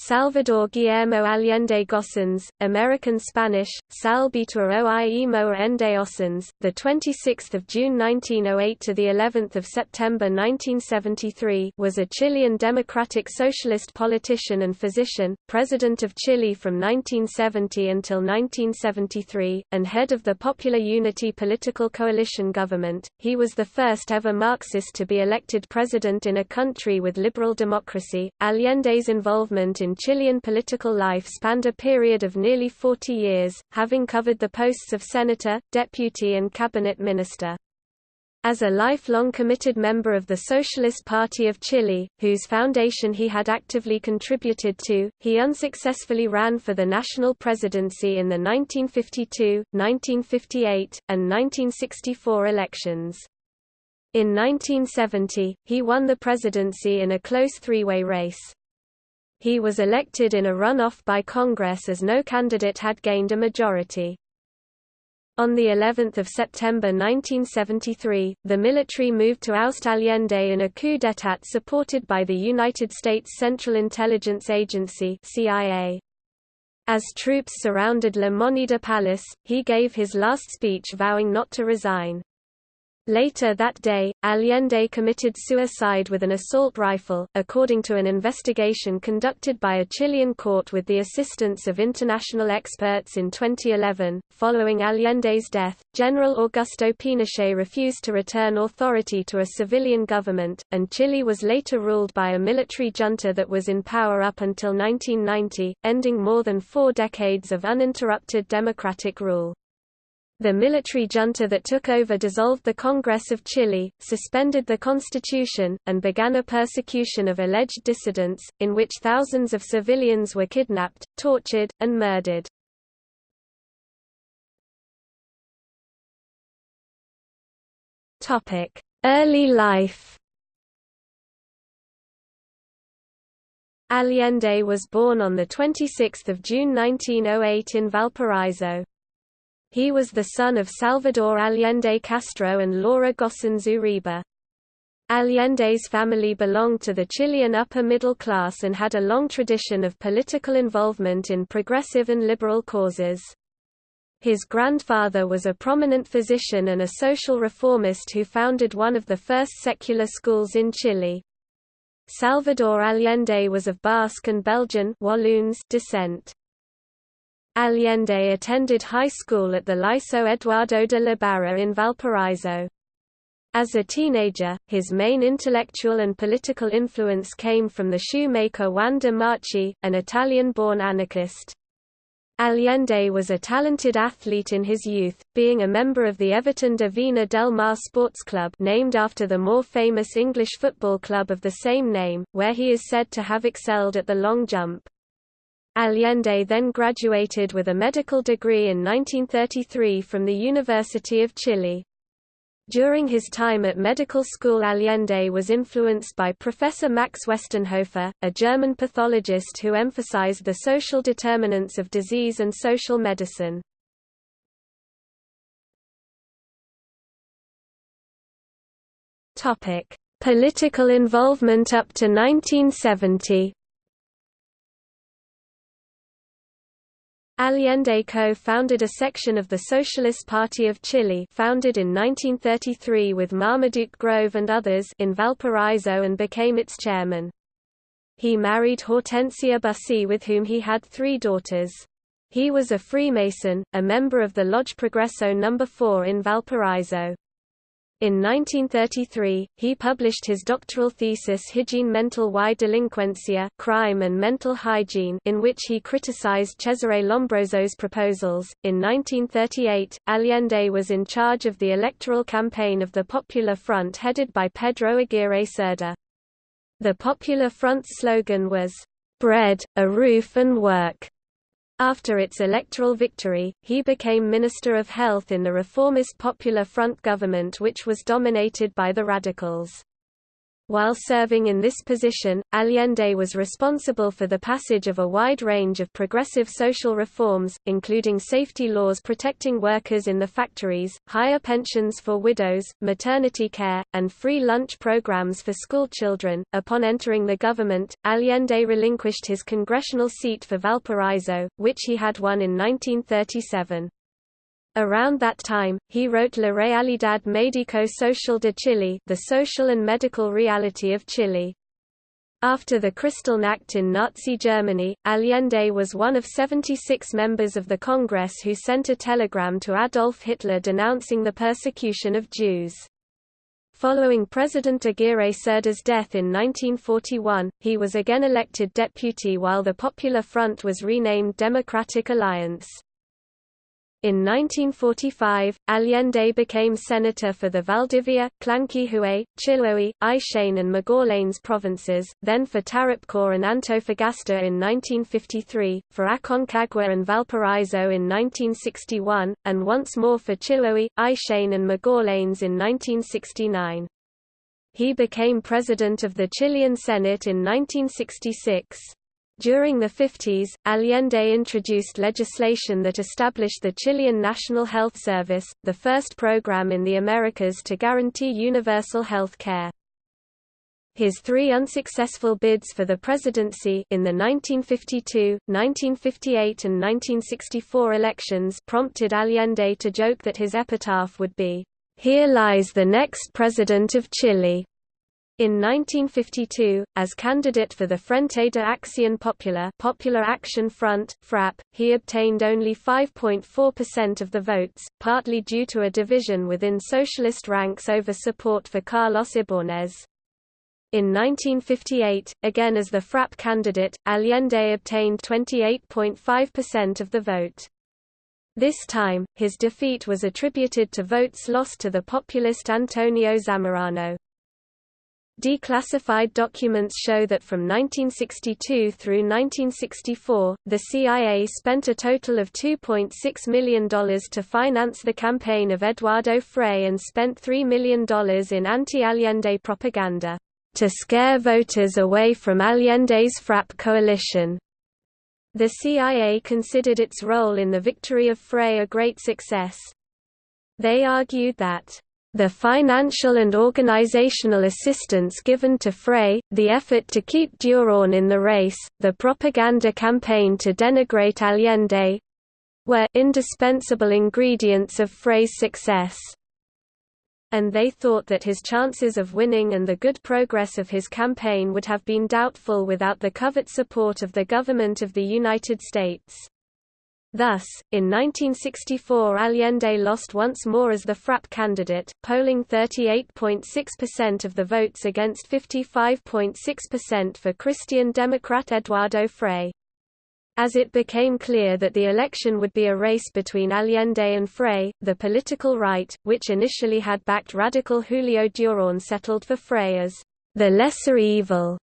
Salvador Guillermo Allende Gossens, American Spanish, Salvatore Oimo Ende Ossens, the 26th of June 1908 to the 11th of September 1973, was a Chilean democratic socialist politician and physician, president of Chile from 1970 until 1973, and head of the Popular Unity political coalition government. He was the first ever Marxist to be elected president in a country with liberal democracy. Allende's involvement in Chilean political life spanned a period of nearly 40 years, having covered the posts of senator, deputy and cabinet minister. As a lifelong committed member of the Socialist Party of Chile, whose foundation he had actively contributed to, he unsuccessfully ran for the national presidency in the 1952, 1958, and 1964 elections. In 1970, he won the presidency in a close three-way race. He was elected in a runoff by Congress as no candidate had gained a majority. On the 11th of September 1973, the military moved to oust Allende in a coup d'état supported by the United States Central Intelligence Agency (CIA). As troops surrounded La Moneda Palace, he gave his last speech vowing not to resign. Later that day, Allende committed suicide with an assault rifle, according to an investigation conducted by a Chilean court with the assistance of international experts in 2011. Following Allende's death, General Augusto Pinochet refused to return authority to a civilian government, and Chile was later ruled by a military junta that was in power up until 1990, ending more than four decades of uninterrupted democratic rule. The military junta that took over dissolved the Congress of Chile, suspended the constitution, and began a persecution of alleged dissidents, in which thousands of civilians were kidnapped, tortured, and murdered. Early life Allende was born on 26 June 1908 in Valparaiso. He was the son of Salvador Allende Castro and Laura Gossens Uribe. Allende's family belonged to the Chilean upper middle class and had a long tradition of political involvement in progressive and liberal causes. His grandfather was a prominent physician and a social reformist who founded one of the first secular schools in Chile. Salvador Allende was of Basque and Belgian Walloons descent. Allende attended high school at the Liceo Eduardo de la Barra in Valparaiso. As a teenager, his main intellectual and political influence came from the shoemaker Juan de Marchi, an Italian-born anarchist. Allende was a talented athlete in his youth, being a member of the Everton de Viña del Mar Sports Club named after the more famous English football club of the same name, where he is said to have excelled at the long jump. Allende then graduated with a medical degree in 1933 from the University of Chile. During his time at medical school Allende was influenced by Professor Max Westenhofer, a German pathologist who emphasized the social determinants of disease and social medicine. Political involvement up to 1970 Allende co-founded a section of the Socialist Party of Chile founded in 1933 with Marmaduke Grove and others in Valparaiso and became its chairman. He married Hortensia Bussy with whom he had three daughters. He was a Freemason, a member of the Lodge Progreso No. 4 in Valparaiso. In 1933, he published his doctoral thesis Hygiene Mental y Delincuencia Crime and Mental Hygiene in which he criticized Cesare Lombroso's proposals. In 1938, Allende was in charge of the electoral campaign of the Popular Front headed by Pedro Aguirre Cerda. The Popular Front's slogan was, "...bread, a roof and work." After its electoral victory, he became Minister of Health in the reformist Popular Front government which was dominated by the radicals. While serving in this position, Allende was responsible for the passage of a wide range of progressive social reforms, including safety laws protecting workers in the factories, higher pensions for widows, maternity care, and free lunch programs for schoolchildren. Upon entering the government, Allende relinquished his congressional seat for Valparaiso, which he had won in 1937. Around that time, he wrote La Realidad Médico-Social de Chile The Social and Medical Reality of Chile. After the Kristallnacht in Nazi Germany, Allende was one of 76 members of the Congress who sent a telegram to Adolf Hitler denouncing the persecution of Jews. Following President Aguirre Cerda's death in 1941, he was again elected deputy while the Popular Front was renamed Democratic Alliance. In 1945, Allende became senator for the Valdivia, Llanquihue, Chiloé, Aisén and Magallanes provinces, then for Tarapacá and Antofagasta in 1953, for Aconcagua and Valparaiso in 1961, and once more for Chiloé, Aisén and Magallanes in 1969. He became president of the Chilean Senate in 1966. During the 50s, Allende introduced legislation that established the Chilean National Health Service, the first program in the Americas to guarantee universal health care. His three unsuccessful bids for the presidency in the 1952, 1958 and 1964 elections prompted Allende to joke that his epitaph would be, "'Here lies the next president of Chile'". In 1952, as candidate for the Frente de Acción Popular Popular Action Front, FRAP, he obtained only 5.4% of the votes, partly due to a division within socialist ranks over support for Carlos Ibáñez. In 1958, again as the FRAP candidate, Allende obtained 28.5% of the vote. This time, his defeat was attributed to votes lost to the populist Antonio Zamorano. Declassified documents show that from 1962 through 1964, the CIA spent a total of $2.6 million to finance the campaign of Eduardo Frei and spent $3 million in anti-Allende propaganda, to scare voters away from Allende's FRAP coalition. The CIA considered its role in the victory of Frei a great success. They argued that the financial and organizational assistance given to Frei, the effort to keep Durán in the race, the propaganda campaign to denigrate Allende were indispensable ingredients of Frei's success. And they thought that his chances of winning and the good progress of his campaign would have been doubtful without the covert support of the government of the United States. Thus, in 1964 Allende lost once more as the FRAP candidate, polling 38.6% of the votes against 55.6% for Christian Democrat Eduardo Frei. As it became clear that the election would be a race between Allende and Frei, the political right, which initially had backed radical Julio Durán settled for Frei as the lesser evil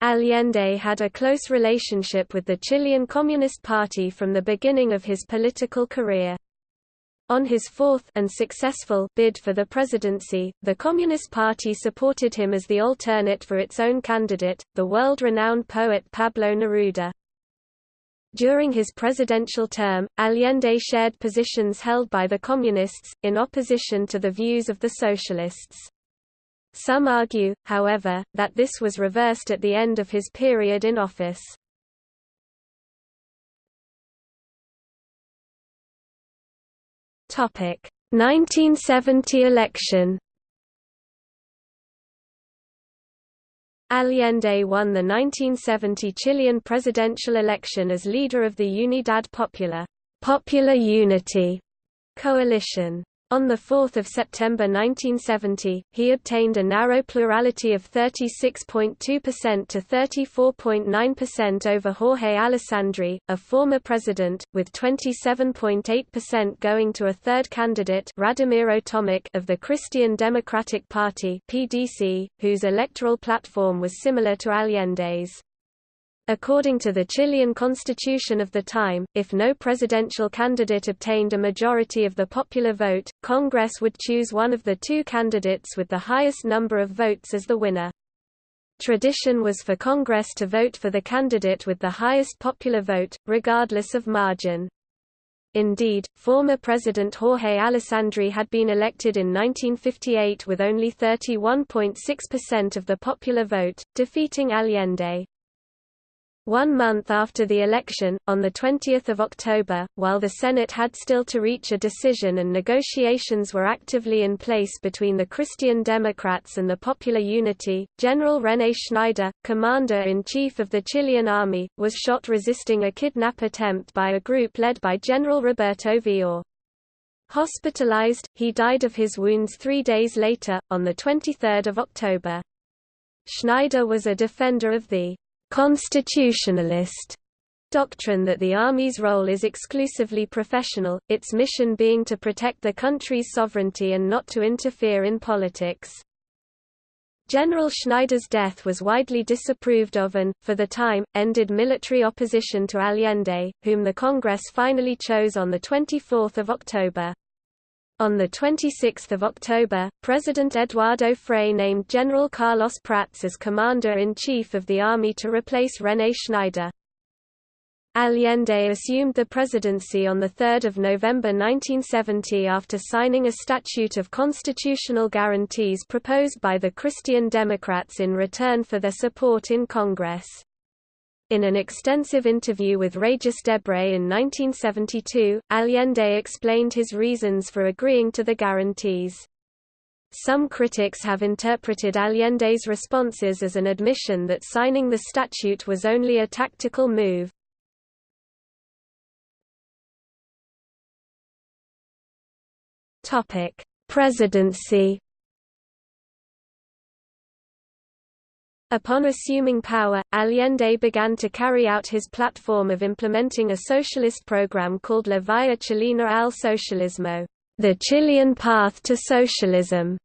Allende had a close relationship with the Chilean Communist Party from the beginning of his political career. On his fourth and successful bid for the presidency, the Communist Party supported him as the alternate for its own candidate, the world-renowned poet Pablo Neruda. During his presidential term, Allende shared positions held by the Communists, in opposition to the views of the Socialists. Some argue, however, that this was reversed at the end of his period in office. Topic: 1970 election. Allende won the 1970 Chilean presidential election as leader of the Unidad Popular, Popular Unity coalition. On 4 September 1970, he obtained a narrow plurality of 36.2% to 34.9% over Jorge Alessandri, a former president, with 27.8% going to a third candidate Radomiro Tomic of the Christian Democratic Party PDC, whose electoral platform was similar to Allende's. According to the Chilean constitution of the time, if no presidential candidate obtained a majority of the popular vote, Congress would choose one of the two candidates with the highest number of votes as the winner. Tradition was for Congress to vote for the candidate with the highest popular vote, regardless of margin. Indeed, former President Jorge Alessandri had been elected in 1958 with only 31.6% of the popular vote, defeating Allende. One month after the election, on 20 October, while the Senate had still to reach a decision and negotiations were actively in place between the Christian Democrats and the Popular Unity, General René Schneider, commander-in-chief of the Chilean army, was shot resisting a kidnap attempt by a group led by General Roberto Villore. Hospitalized, he died of his wounds three days later, on 23 October. Schneider was a defender of the constitutionalist doctrine that the Army's role is exclusively professional, its mission being to protect the country's sovereignty and not to interfere in politics. General Schneider's death was widely disapproved of and, for the time, ended military opposition to Allende, whom the Congress finally chose on 24 October. On 26 October, President Eduardo Frei named General Carlos Prats as Commander-in-Chief of the Army to replace René Schneider. Allende assumed the presidency on 3 November 1970 after signing a statute of constitutional guarantees proposed by the Christian Democrats in return for their support in Congress. In an extensive interview with Regis Debray in 1972, Allende explained his reasons for agreeing to the guarantees. Some critics have interpreted Allende's responses as an admission that signing the statute was only a tactical move. Presidency Upon assuming power, Allende began to carry out his platform of implementing a socialist program called La Vía Chilena al Socialismo, the Chilean path to socialism.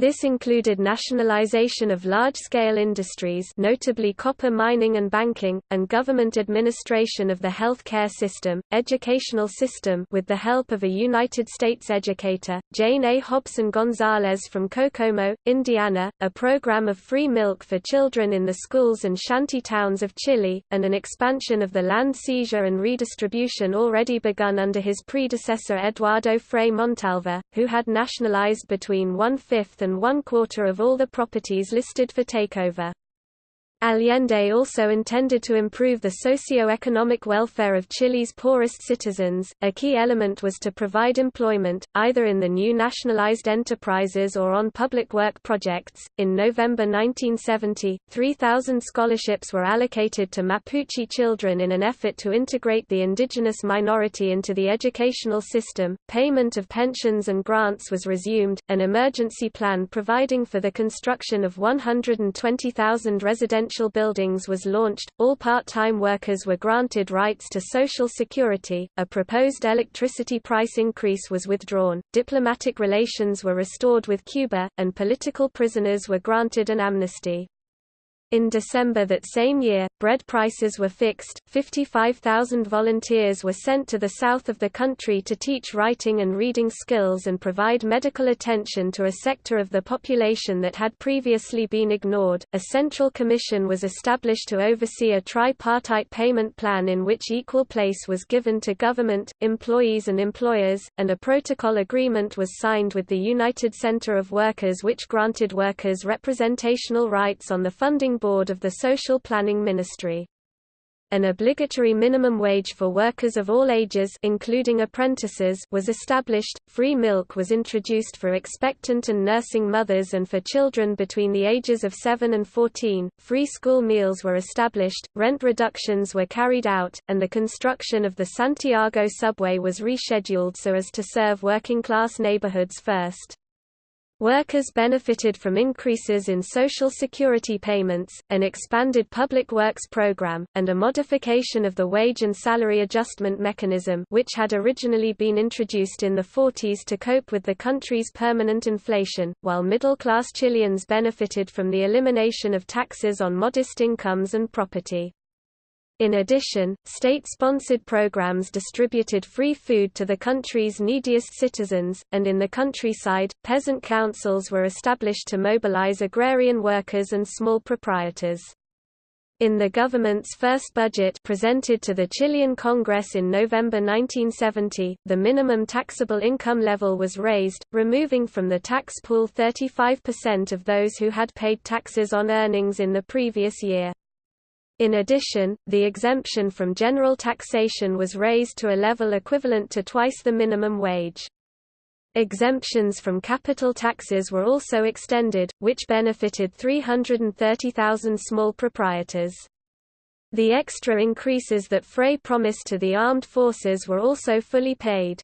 This included nationalization of large-scale industries notably copper mining and banking, and government administration of the health care system, educational system with the help of a United States educator, Jane A. Hobson Gonzalez from Kokomo, Indiana, a program of free milk for children in the schools and shanty towns of Chile, and an expansion of the land seizure and redistribution already begun under his predecessor Eduardo Frei Montalva, who had nationalized between one-fifth and than one quarter of all the properties listed for takeover. Allende also intended to improve the socio-economic welfare of Chile's poorest citizens. A key element was to provide employment, either in the new nationalized enterprises or on public work projects. In November 1970, 3,000 scholarships were allocated to Mapuche children in an effort to integrate the indigenous minority into the educational system. Payment of pensions and grants was resumed. An emergency plan providing for the construction of 120,000 residential residential buildings was launched, all part-time workers were granted rights to Social Security, a proposed electricity price increase was withdrawn, diplomatic relations were restored with Cuba, and political prisoners were granted an amnesty. In December that same year, bread prices were fixed, 55,000 volunteers were sent to the south of the country to teach writing and reading skills and provide medical attention to a sector of the population that had previously been ignored. A central commission was established to oversee a tripartite payment plan in which equal place was given to government, employees and employers, and a protocol agreement was signed with the United Center of Workers which granted workers representational rights on the funding board of the Social Planning Ministry. An obligatory minimum wage for workers of all ages including apprentices was established, free milk was introduced for expectant and nursing mothers and for children between the ages of 7 and 14, free school meals were established, rent reductions were carried out, and the construction of the Santiago subway was rescheduled so as to serve working-class neighborhoods first. Workers benefited from increases in Social Security payments, an expanded public works program, and a modification of the wage and salary adjustment mechanism which had originally been introduced in the 40s to cope with the country's permanent inflation, while middle-class Chileans benefited from the elimination of taxes on modest incomes and property. In addition, state-sponsored programs distributed free food to the country's neediest citizens, and in the countryside, peasant councils were established to mobilize agrarian workers and small proprietors. In the government's first budget presented to the Chilean Congress in November 1970, the minimum taxable income level was raised, removing from the tax pool 35% of those who had paid taxes on earnings in the previous year. In addition, the exemption from general taxation was raised to a level equivalent to twice the minimum wage. Exemptions from capital taxes were also extended, which benefited 330,000 small proprietors. The extra increases that Frei promised to the armed forces were also fully paid.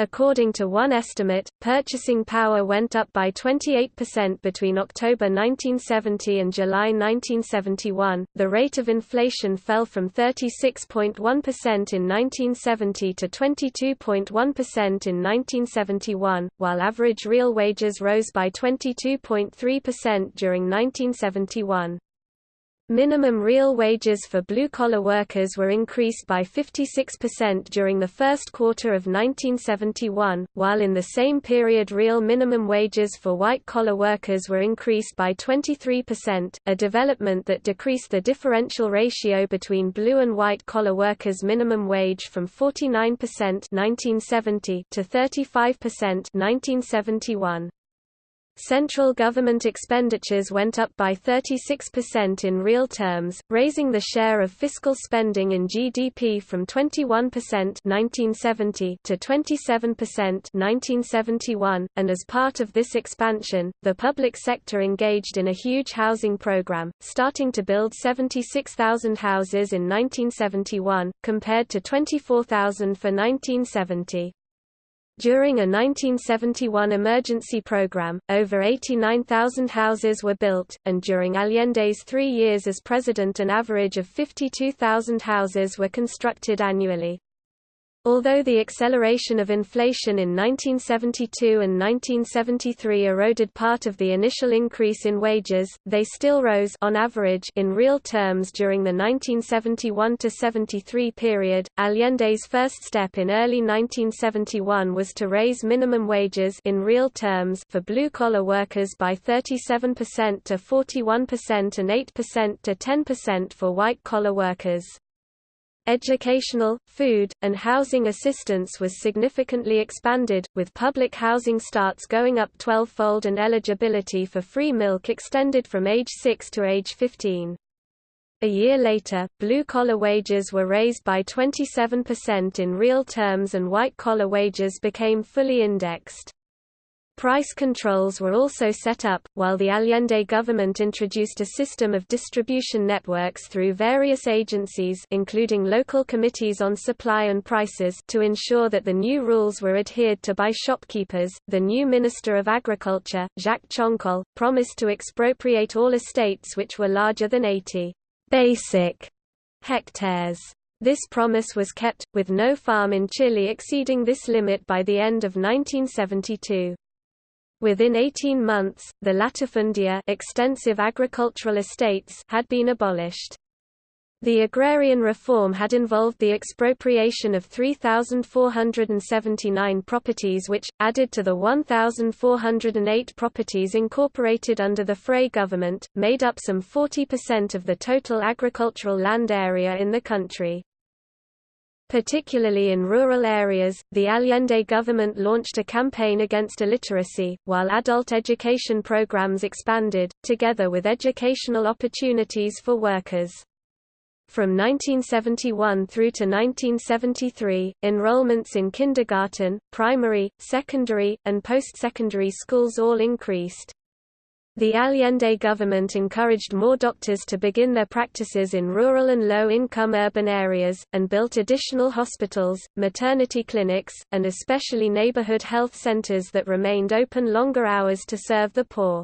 According to one estimate, purchasing power went up by 28% between October 1970 and July 1971. The rate of inflation fell from 36.1% in 1970 to 22.1% in 1971, while average real wages rose by 22.3% during 1971. Minimum real wages for blue-collar workers were increased by 56% during the first quarter of 1971, while in the same period real minimum wages for white-collar workers were increased by 23%, a development that decreased the differential ratio between blue and white-collar workers' minimum wage from 49% 1970 to 35% 1971. Central government expenditures went up by 36% in real terms, raising the share of fiscal spending in GDP from 21% 1970 to 27% 1971, and as part of this expansion, the public sector engaged in a huge housing program, starting to build 76,000 houses in 1971, compared to 24,000 for 1970. During a 1971 emergency program, over 89,000 houses were built, and during Allende's three years as president an average of 52,000 houses were constructed annually. Although the acceleration of inflation in 1972 and 1973 eroded part of the initial increase in wages, they still rose on average in real terms during the 1971–73 period. Allende's first step in early 1971 was to raise minimum wages in real terms for blue-collar workers by 37% to 41% and 8% to 10% for white-collar workers. Educational, food, and housing assistance was significantly expanded, with public housing starts going up 12-fold and eligibility for free milk extended from age 6 to age 15. A year later, blue-collar wages were raised by 27% in real terms and white-collar wages became fully indexed. Price controls were also set up, while the Allende government introduced a system of distribution networks through various agencies including local committees on supply and prices to ensure that the new rules were adhered to by shopkeepers. The new Minister of Agriculture, Jacques Chonchol, promised to expropriate all estates which were larger than 80 basic hectares. This promise was kept, with no farm in Chile exceeding this limit by the end of 1972. Within 18 months, the latifundia extensive agricultural estates had been abolished. The agrarian reform had involved the expropriation of 3,479 properties which, added to the 1,408 properties incorporated under the Frei government, made up some 40% of the total agricultural land area in the country. Particularly in rural areas, the Allende government launched a campaign against illiteracy, while adult education programs expanded, together with educational opportunities for workers. From 1971 through to 1973, enrollments in kindergarten, primary, secondary, and post-secondary schools all increased. The Allende government encouraged more doctors to begin their practices in rural and low-income urban areas, and built additional hospitals, maternity clinics, and especially neighborhood health centers that remained open longer hours to serve the poor.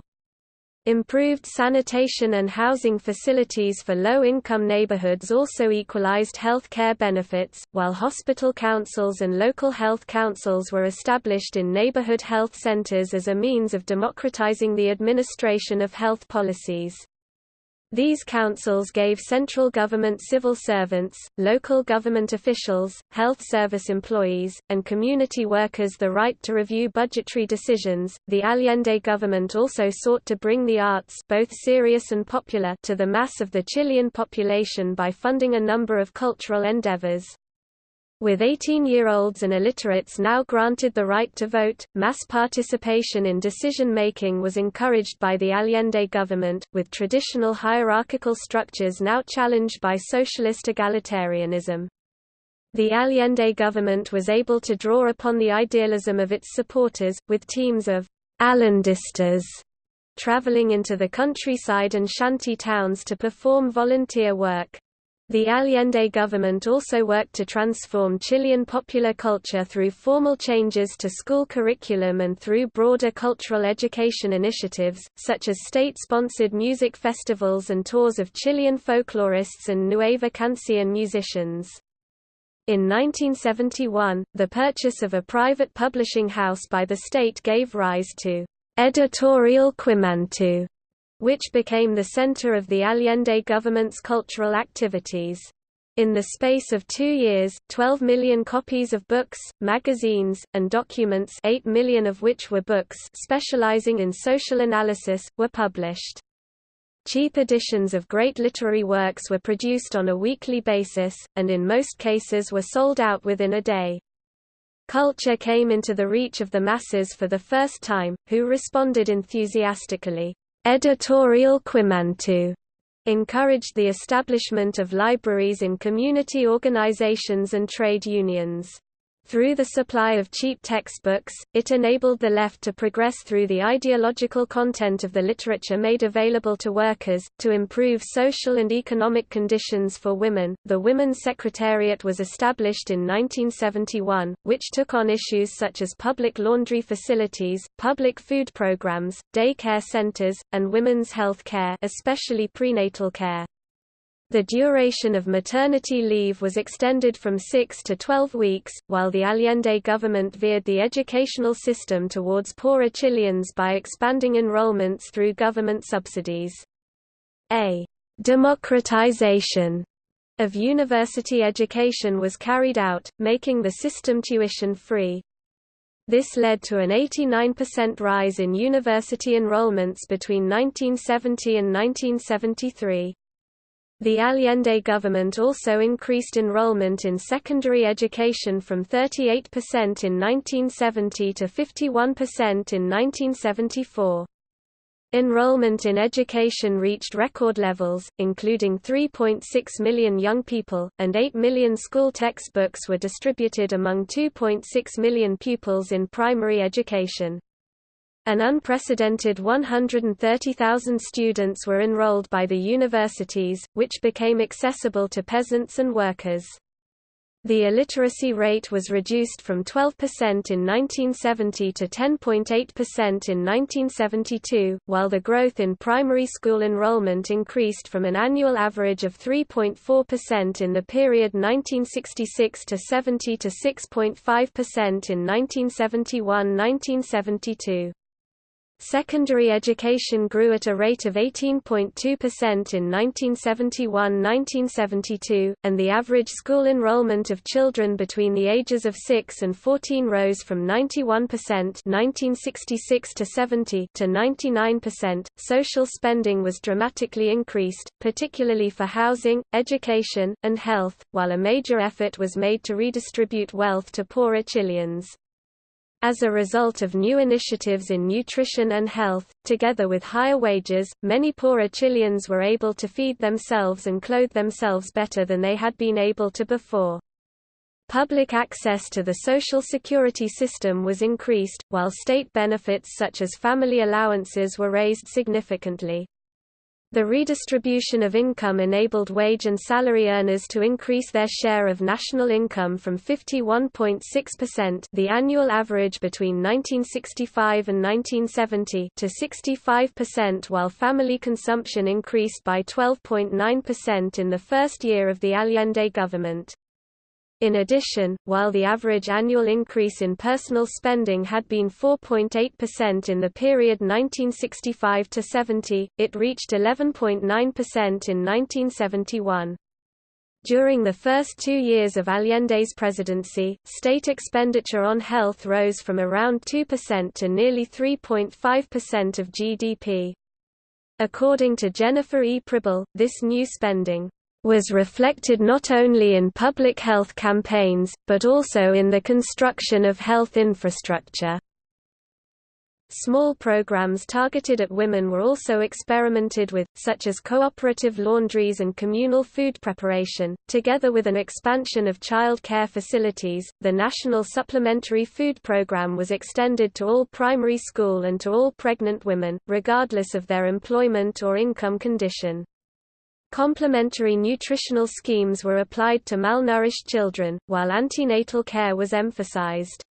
Improved sanitation and housing facilities for low-income neighborhoods also equalized health care benefits, while hospital councils and local health councils were established in neighborhood health centers as a means of democratizing the administration of health policies. These councils gave central government civil servants, local government officials, health service employees, and community workers the right to review budgetary decisions. The Allende government also sought to bring the arts, both serious and popular, to the mass of the Chilean population by funding a number of cultural endeavors. With 18-year-olds and illiterates now granted the right to vote, mass participation in decision-making was encouraged by the Allende government, with traditional hierarchical structures now challenged by socialist egalitarianism. The Allende government was able to draw upon the idealism of its supporters, with teams of Allendistas traveling into the countryside and shanty towns to perform volunteer work. The Allende government also worked to transform Chilean popular culture through formal changes to school curriculum and through broader cultural education initiatives, such as state-sponsored music festivals and tours of Chilean folklorists and Nueva Canción musicians. In 1971, the purchase of a private publishing house by the state gave rise to Editorial Quimantu, which became the center of the Allende government's cultural activities. In the space of two years, 12 million copies of books, magazines, and documents 8 million of which were books specializing in social analysis, were published. Cheap editions of great literary works were produced on a weekly basis, and in most cases were sold out within a day. Culture came into the reach of the masses for the first time, who responded enthusiastically. Editorial Quimantu encouraged the establishment of libraries in community organizations and trade unions. Through the supply of cheap textbooks, it enabled the left to progress through the ideological content of the literature made available to workers, to improve social and economic conditions for women. The Women's Secretariat was established in 1971, which took on issues such as public laundry facilities, public food programs, day care centers, and women's health care, especially prenatal care. The duration of maternity leave was extended from 6 to 12 weeks, while the Allende government veered the educational system towards poorer Chileans by expanding enrollments through government subsidies. A democratization of university education was carried out, making the system tuition-free. This led to an 89% rise in university enrollments between 1970 and 1973. The Allende government also increased enrollment in secondary education from 38% in 1970 to 51% in 1974. Enrollment in education reached record levels, including 3.6 million young people, and 8 million school textbooks were distributed among 2.6 million pupils in primary education. An unprecedented 130,000 students were enrolled by the universities, which became accessible to peasants and workers. The illiteracy rate was reduced from 12% in 1970 to 10.8% in 1972, while the growth in primary school enrollment increased from an annual average of 3.4% in the period 1966 to 70 to 6.5% in 1971–1972. Secondary education grew at a rate of 18.2% in 1971–1972, and the average school enrollment of children between the ages of 6 and 14 rose from 91% 1966 to 70 to 99%. Social spending was dramatically increased, particularly for housing, education, and health, while a major effort was made to redistribute wealth to poorer Chileans. As a result of new initiatives in nutrition and health, together with higher wages, many poorer Chileans were able to feed themselves and clothe themselves better than they had been able to before. Public access to the social security system was increased, while state benefits such as family allowances were raised significantly. The redistribution of income enabled wage and salary earners to increase their share of national income from 51.6% the annual average between 1965 and 1970 to 65% while family consumption increased by 12.9% in the first year of the Allende government. In addition, while the average annual increase in personal spending had been 4.8% in the period 1965–70, it reached 11.9% in 1971. During the first two years of Allende's presidency, state expenditure on health rose from around 2% to nearly 3.5% of GDP. According to Jennifer E. Pribble, this new spending was reflected not only in public health campaigns, but also in the construction of health infrastructure. Small programs targeted at women were also experimented with, such as cooperative laundries and communal food preparation. Together with an expansion of child care facilities, the National Supplementary Food Program was extended to all primary school and to all pregnant women, regardless of their employment or income condition. Complementary nutritional schemes were applied to malnourished children, while antenatal care was emphasized.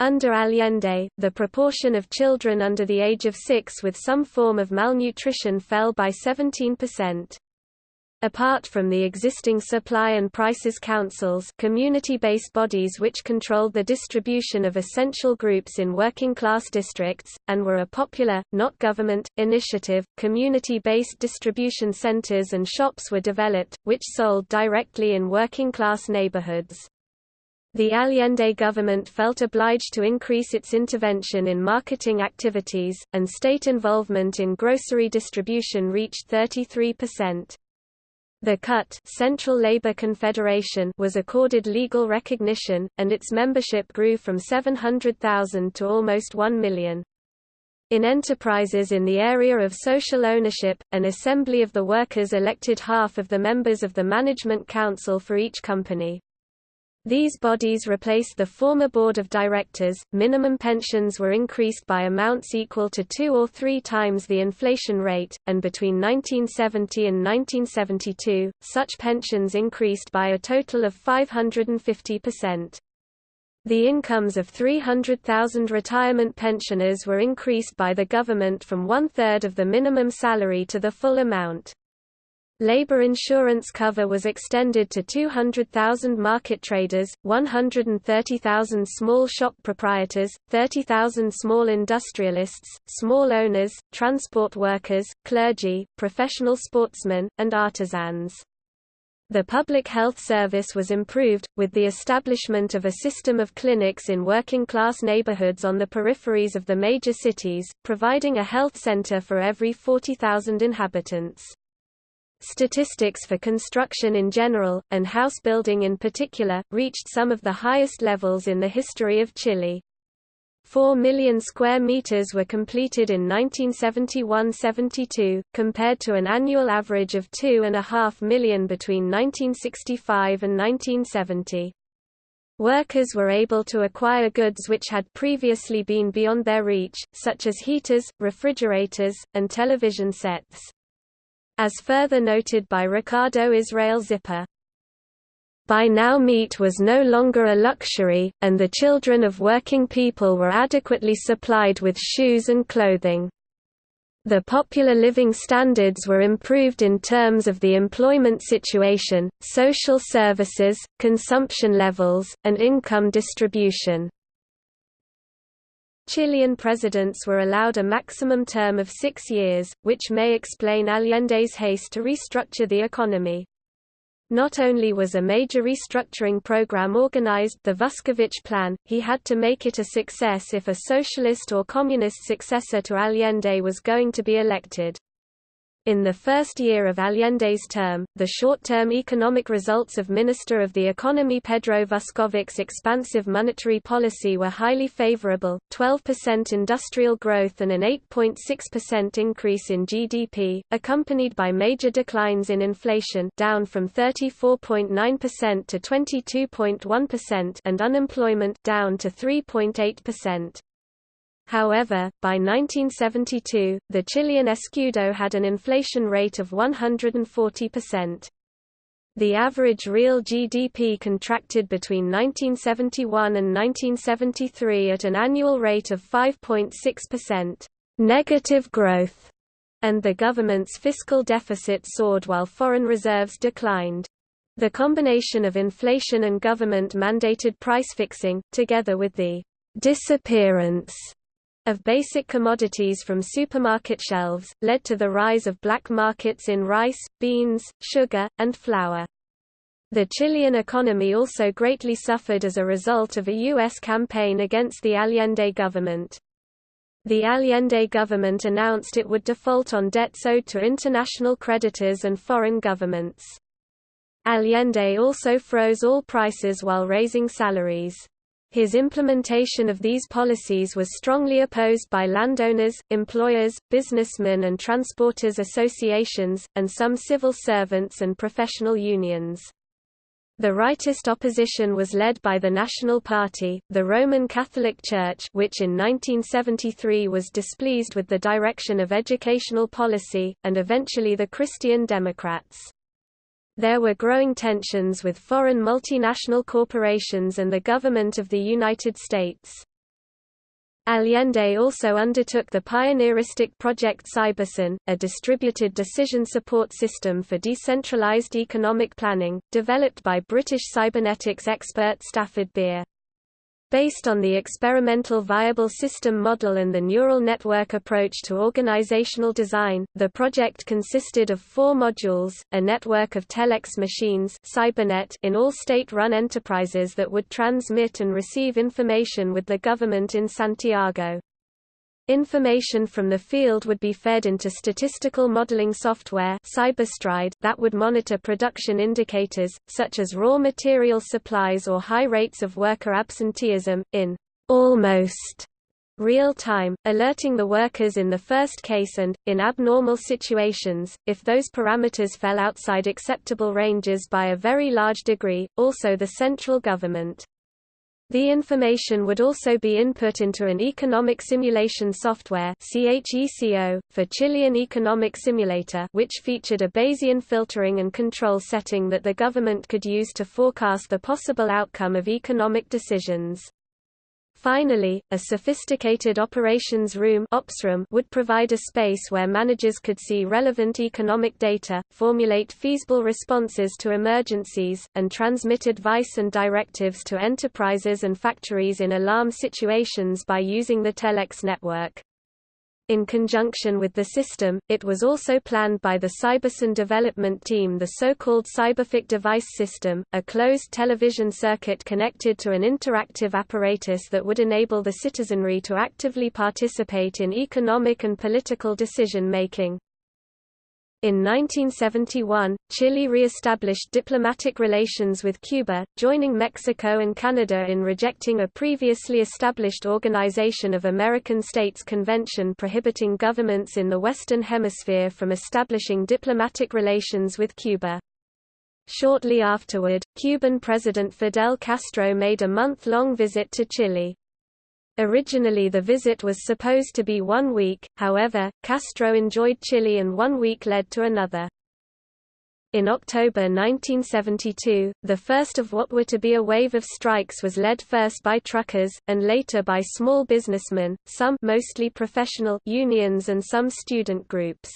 Under Allende, the proportion of children under the age of six with some form of malnutrition fell by 17%. Apart from the existing supply and prices councils community-based bodies which controlled the distribution of essential groups in working-class districts, and were a popular, not government, initiative, community-based distribution centers and shops were developed, which sold directly in working-class neighborhoods. The Allende government felt obliged to increase its intervention in marketing activities, and state involvement in grocery distribution reached 33%. The CUT Central Labor Confederation was accorded legal recognition, and its membership grew from 700,000 to almost 1 million. In enterprises in the area of social ownership, an assembly of the workers elected half of the members of the management council for each company. These bodies replaced the former board of directors. Minimum pensions were increased by amounts equal to two or three times the inflation rate, and between 1970 and 1972, such pensions increased by a total of 550%. The incomes of 300,000 retirement pensioners were increased by the government from one-third of the minimum salary to the full amount. Labor insurance cover was extended to 200,000 market traders, 130,000 small shop proprietors, 30,000 small industrialists, small owners, transport workers, clergy, professional sportsmen, and artisans. The public health service was improved, with the establishment of a system of clinics in working-class neighborhoods on the peripheries of the major cities, providing a health center for every 40,000 inhabitants. Statistics for construction in general, and house building in particular, reached some of the highest levels in the history of Chile. 4 million square meters were completed in 1971–72, compared to an annual average of 2.5 million between 1965 and 1970. Workers were able to acquire goods which had previously been beyond their reach, such as heaters, refrigerators, and television sets as further noted by Ricardo Israel Zipper. By now meat was no longer a luxury, and the children of working people were adequately supplied with shoes and clothing. The popular living standards were improved in terms of the employment situation, social services, consumption levels, and income distribution. Chilean presidents were allowed a maximum term of six years, which may explain Allende's haste to restructure the economy. Not only was a major restructuring program organized the Vuskovic Plan, he had to make it a success if a socialist or communist successor to Allende was going to be elected. In the first year of Allende's term, the short-term economic results of Minister of the Economy Pedro Vusković's expansive monetary policy were highly favorable, 12% industrial growth and an 8.6% increase in GDP, accompanied by major declines in inflation down from 34.9% to 22.1% and unemployment down to 3.8%. However, by 1972, the Chilean escudo had an inflation rate of 140%. The average real GDP contracted between 1971 and 1973 at an annual rate of 5.6%, negative growth, and the government's fiscal deficit soared while foreign reserves declined. The combination of inflation and government-mandated price fixing, together with the disappearance of basic commodities from supermarket shelves, led to the rise of black markets in rice, beans, sugar, and flour. The Chilean economy also greatly suffered as a result of a U.S. campaign against the Allende government. The Allende government announced it would default on debts owed to international creditors and foreign governments. Allende also froze all prices while raising salaries. His implementation of these policies was strongly opposed by landowners, employers, businessmen and transporters associations, and some civil servants and professional unions. The rightist opposition was led by the National Party, the Roman Catholic Church which in 1973 was displeased with the direction of educational policy, and eventually the Christian Democrats. There were growing tensions with foreign multinational corporations and the government of the United States. Allende also undertook the pioneeristic Project Cybersyn, a distributed decision support system for decentralized economic planning, developed by British cybernetics expert Stafford Beer. Based on the experimental viable system model and the neural network approach to organizational design, the project consisted of four modules, a network of telex machines Cybernet in all state-run enterprises that would transmit and receive information with the government in Santiago. Information from the field would be fed into statistical modeling software Cyberstride that would monitor production indicators, such as raw material supplies or high rates of worker absenteeism, in almost real time, alerting the workers in the first case and, in abnormal situations, if those parameters fell outside acceptable ranges by a very large degree, also the central government. The information would also be input into an economic simulation software for Chilean Economic Simulator which featured a Bayesian filtering and control setting that the government could use to forecast the possible outcome of economic decisions. Finally, a sophisticated operations room would provide a space where managers could see relevant economic data, formulate feasible responses to emergencies, and transmit advice and directives to enterprises and factories in alarm situations by using the telex network. In conjunction with the system, it was also planned by the Cybersyn development team the so-called Cyberfolk device system, a closed television circuit connected to an interactive apparatus that would enable the citizenry to actively participate in economic and political decision-making. In 1971, Chile re-established diplomatic relations with Cuba, joining Mexico and Canada in rejecting a previously established Organization of American States convention prohibiting governments in the Western Hemisphere from establishing diplomatic relations with Cuba. Shortly afterward, Cuban President Fidel Castro made a month-long visit to Chile. Originally the visit was supposed to be one week, however, Castro enjoyed Chile and one week led to another. In October 1972, the first of what were to be a wave of strikes was led first by truckers, and later by small businessmen, some mostly professional unions and some student groups.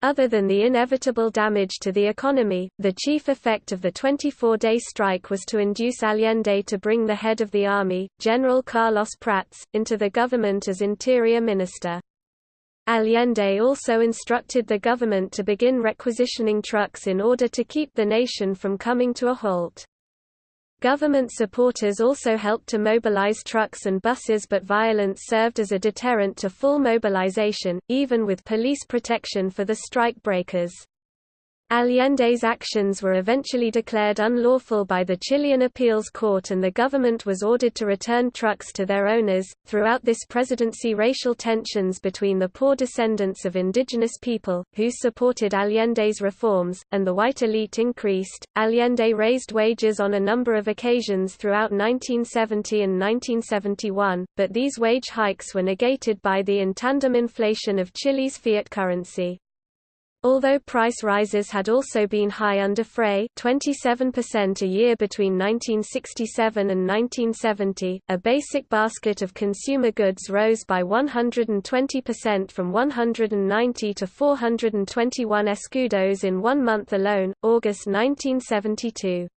Other than the inevitable damage to the economy, the chief effect of the 24-day strike was to induce Allende to bring the head of the army, General Carlos Prats, into the government as interior minister. Allende also instructed the government to begin requisitioning trucks in order to keep the nation from coming to a halt. Government supporters also helped to mobilize trucks and buses but violence served as a deterrent to full mobilization, even with police protection for the strike breakers. Allende's actions were eventually declared unlawful by the Chilean appeals court and the government was ordered to return trucks to their owners. Throughout this presidency, racial tensions between the poor descendants of indigenous people, who supported Allende's reforms, and the white elite increased. Allende raised wages on a number of occasions throughout 1970 and 1971, but these wage hikes were negated by the in tandem inflation of Chile's fiat currency. Although price rises had also been high under Frei 27% a year between 1967 and 1970, a basic basket of consumer goods rose by 120% from 190 to 421 escudos in one month alone, August 1972.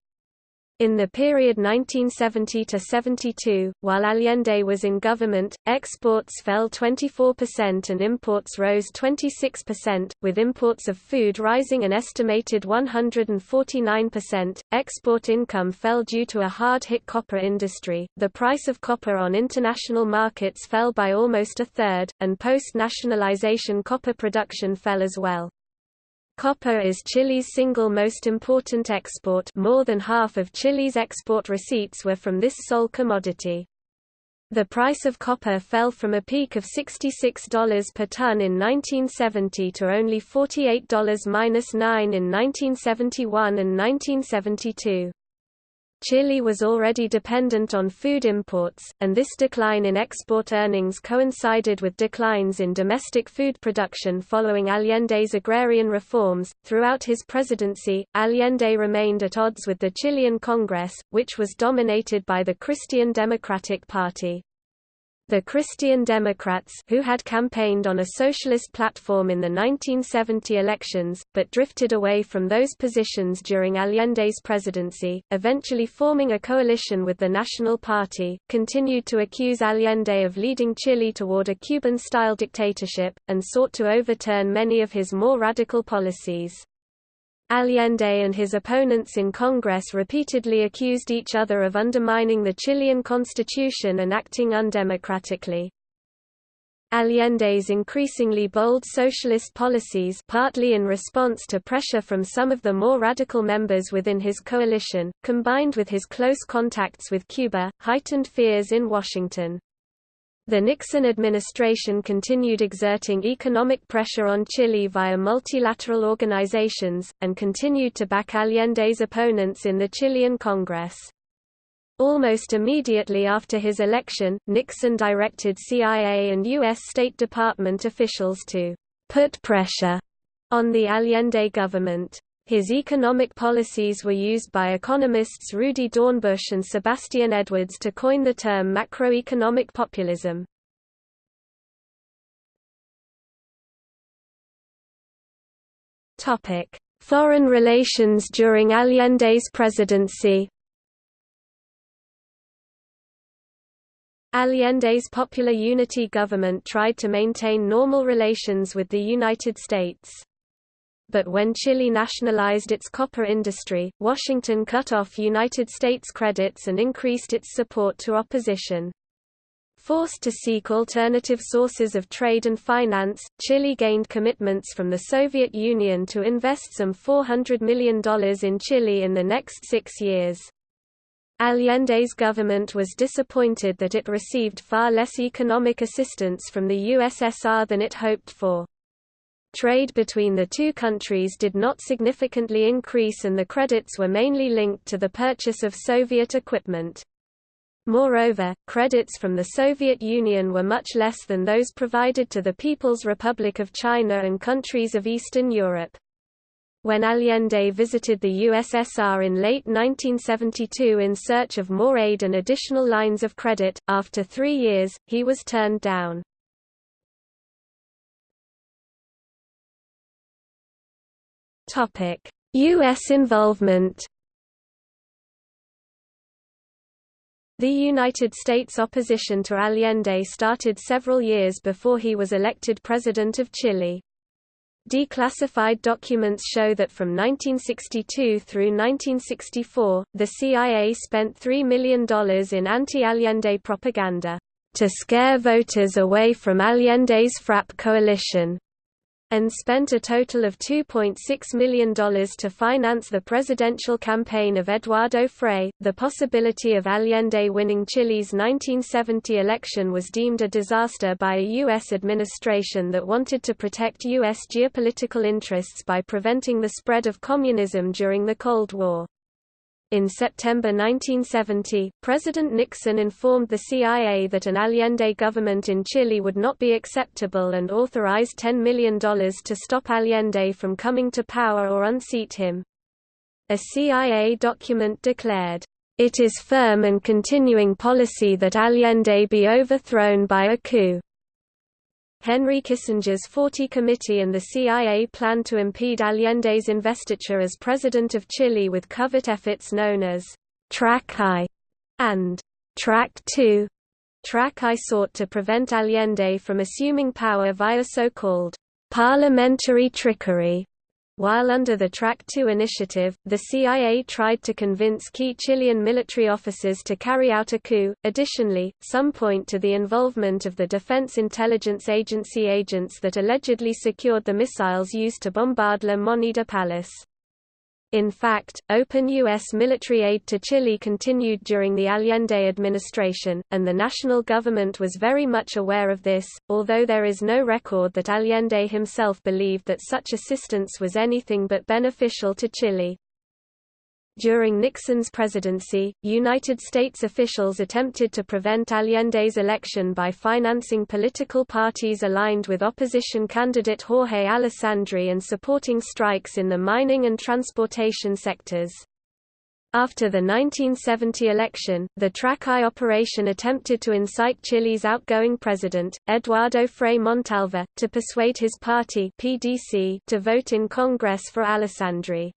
In the period 1970–72, while Allende was in government, exports fell 24% and imports rose 26%, with imports of food rising an estimated 149%. Export income fell due to a hard-hit copper industry, the price of copper on international markets fell by almost a third, and post-nationalization copper production fell as well. Copper is Chile's single most important export more than half of Chile's export receipts were from this sole commodity. The price of copper fell from a peak of $66 per ton in 1970 to only $48–9 in 1971 and 1972. Chile was already dependent on food imports, and this decline in export earnings coincided with declines in domestic food production following Allende's agrarian reforms. Throughout his presidency, Allende remained at odds with the Chilean Congress, which was dominated by the Christian Democratic Party. The Christian Democrats who had campaigned on a socialist platform in the 1970 elections, but drifted away from those positions during Allende's presidency, eventually forming a coalition with the National Party, continued to accuse Allende of leading Chile toward a Cuban-style dictatorship, and sought to overturn many of his more radical policies. Allende and his opponents in Congress repeatedly accused each other of undermining the Chilean constitution and acting undemocratically. Allende's increasingly bold socialist policies partly in response to pressure from some of the more radical members within his coalition, combined with his close contacts with Cuba, heightened fears in Washington. The Nixon administration continued exerting economic pressure on Chile via multilateral organizations, and continued to back Allende's opponents in the Chilean Congress. Almost immediately after his election, Nixon directed CIA and U.S. State Department officials to put pressure on the Allende government. His economic policies were used by economists Rudi Dornbusch and Sebastian Edwards to coin the term macroeconomic populism. Foreign relations during Allende's presidency Allende's Popular Unity government tried to maintain normal relations with the United States but when Chile nationalized its copper industry, Washington cut off United States credits and increased its support to opposition. Forced to seek alternative sources of trade and finance, Chile gained commitments from the Soviet Union to invest some $400 million in Chile in the next six years. Allende's government was disappointed that it received far less economic assistance from the USSR than it hoped for. Trade between the two countries did not significantly increase and the credits were mainly linked to the purchase of Soviet equipment. Moreover, credits from the Soviet Union were much less than those provided to the People's Republic of China and countries of Eastern Europe. When Allende visited the USSR in late 1972 in search of more aid and additional lines of credit, after three years, he was turned down. U.S. involvement The United States opposition to Allende started several years before he was elected President of Chile. Declassified documents show that from 1962 through 1964, the CIA spent $3 million in anti-Allende propaganda, "...to scare voters away from Allende's FRAP coalition." And spent a total of $2.6 million to finance the presidential campaign of Eduardo Frei. The possibility of Allende winning Chile's 1970 election was deemed a disaster by a U.S. administration that wanted to protect U.S. geopolitical interests by preventing the spread of communism during the Cold War. In September 1970, President Nixon informed the CIA that an Allende government in Chile would not be acceptable and authorized $10 million to stop Allende from coming to power or unseat him. A CIA document declared, "...it is firm and continuing policy that Allende be overthrown by a coup." Henry Kissinger's 40 Committee and the CIA planned to impede Allende's investiture as President of Chile with covert efforts known as Track I and Track II. Track I sought to prevent Allende from assuming power via so-called parliamentary trickery while under the Track 2 initiative, the CIA tried to convince key Chilean military officers to carry out a coup. Additionally, some point to the involvement of the Defense Intelligence Agency agents that allegedly secured the missiles used to bombard La Moneda Palace. In fact, open U.S. military aid to Chile continued during the Allende administration, and the national government was very much aware of this, although there is no record that Allende himself believed that such assistance was anything but beneficial to Chile. During Nixon's presidency, United States officials attempted to prevent Allende's election by financing political parties aligned with opposition candidate Jorge Alessandri and supporting strikes in the mining and transportation sectors. After the 1970 election, the Track I operation attempted to incite Chile's outgoing president, Eduardo Frei Montalva, to persuade his party PDC to vote in Congress for Alessandri.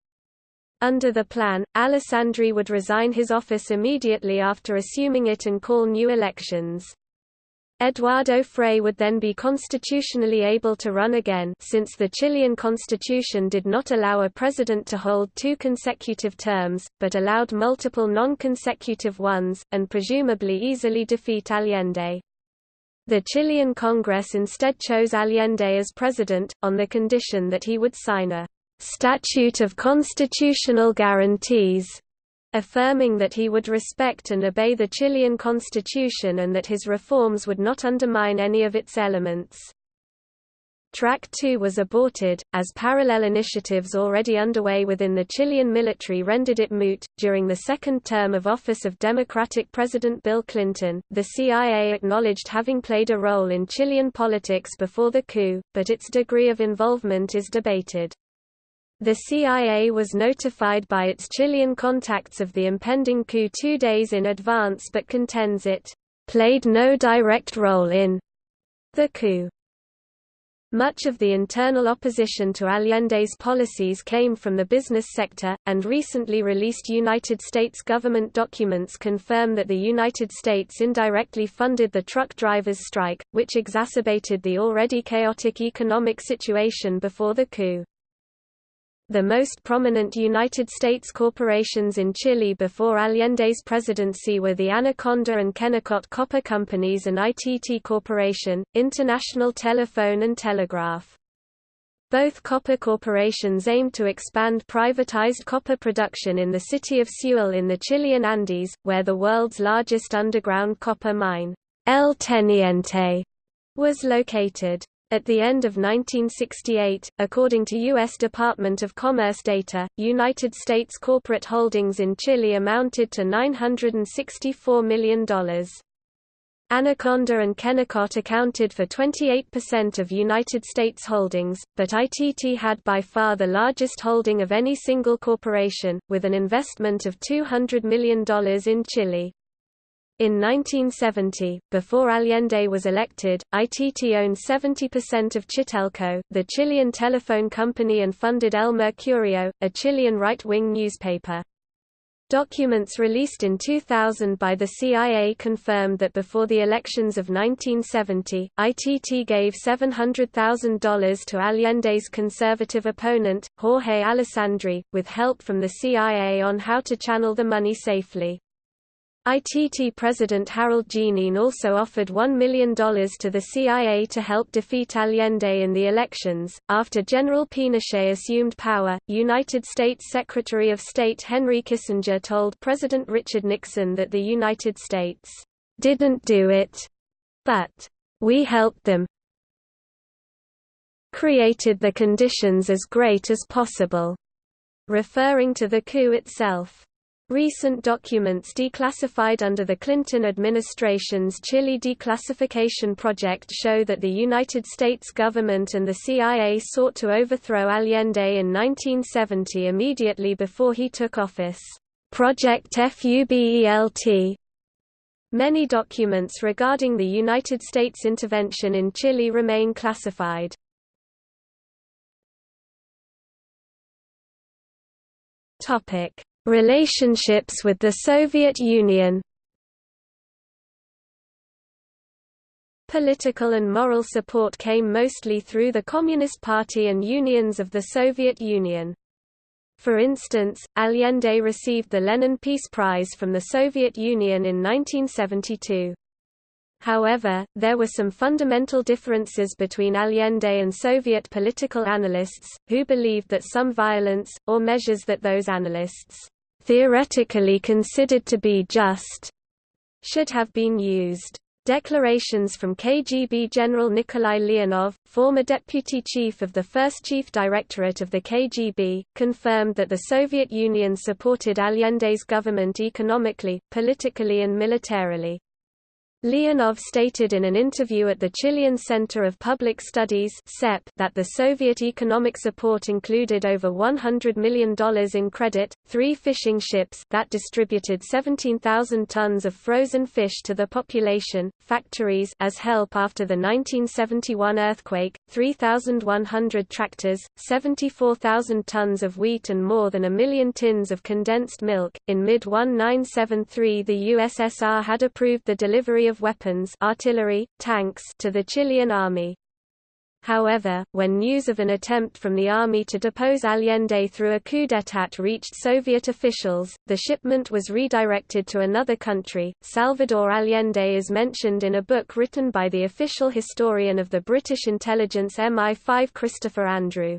Under the plan, Alessandri would resign his office immediately after assuming it and call new elections. Eduardo Frei would then be constitutionally able to run again since the Chilean constitution did not allow a president to hold two consecutive terms, but allowed multiple non-consecutive ones, and presumably easily defeat Allende. The Chilean Congress instead chose Allende as president, on the condition that he would sign a statute of constitutional guarantees, affirming that he would respect and obey the Chilean constitution and that his reforms would not undermine any of its elements. Track 2 was aborted, as parallel initiatives already underway within the Chilean military rendered it moot. During the second term of office of Democratic President Bill Clinton, the CIA acknowledged having played a role in Chilean politics before the coup, but its degree of involvement is debated. The CIA was notified by its Chilean contacts of the impending coup two days in advance but contends it played no direct role in the coup. Much of the internal opposition to Allende's policies came from the business sector, and recently released United States government documents confirm that the United States indirectly funded the truck drivers' strike, which exacerbated the already chaotic economic situation before the coup. The most prominent United States corporations in Chile before Allende's presidency were the Anaconda and Kennecott Copper Companies and ITT Corporation, International Telephone and Telegraph. Both copper corporations aimed to expand privatized copper production in the city of Sewell in the Chilean Andes, where the world's largest underground copper mine, El Teniente, was located. At the end of 1968, according to U.S. Department of Commerce data, United States corporate holdings in Chile amounted to $964 million. Anaconda and Kennecott accounted for 28% of United States holdings, but ITT had by far the largest holding of any single corporation, with an investment of $200 million in Chile. In 1970, before Allende was elected, ITT owned 70% of Chitelco, the Chilean telephone company and funded El Mercurio, a Chilean right-wing newspaper. Documents released in 2000 by the CIA confirmed that before the elections of 1970, ITT gave $700,000 to Allende's conservative opponent, Jorge Alessandri, with help from the CIA on how to channel the money safely. ITT President Harold Geneen also offered $1 million to the CIA to help defeat Allende in the elections. After General Pinochet assumed power, United States Secretary of State Henry Kissinger told President Richard Nixon that the United States didn't do it, but we helped them, created the conditions as great as possible, referring to the coup itself. Recent documents declassified under the Clinton administration's Chile declassification project show that the United States government and the CIA sought to overthrow Allende in 1970 immediately before he took office. Project FUBELT Many documents regarding the United States intervention in Chile remain classified. Topic Relationships with the Soviet Union Political and moral support came mostly through the Communist Party and unions of the Soviet Union. For instance, Allende received the Lenin Peace Prize from the Soviet Union in 1972. However, there were some fundamental differences between Allende and Soviet political analysts, who believed that some violence, or measures that those analysts theoretically considered to be just, should have been used. Declarations from KGB General Nikolai Leonov, former deputy chief of the first chief directorate of the KGB, confirmed that the Soviet Union supported Allende's government economically, politically and militarily. Leonov stated in an interview at the Chilean Center of Public Studies that the Soviet economic support included over $100 million in credit, three fishing ships that distributed 17,000 tons of frozen fish to the population, factories as help after the 1971 earthquake, 3,100 tractors, 74,000 tons of wheat and more than a million tins of condensed milk. In mid-1973 the USSR had approved the delivery of of weapons artillery, tanks to the Chilean army. However, when news of an attempt from the army to depose Allende through a coup d'état reached Soviet officials, the shipment was redirected to another country. Salvador Allende is mentioned in a book written by the official historian of the British intelligence MI5 Christopher Andrew.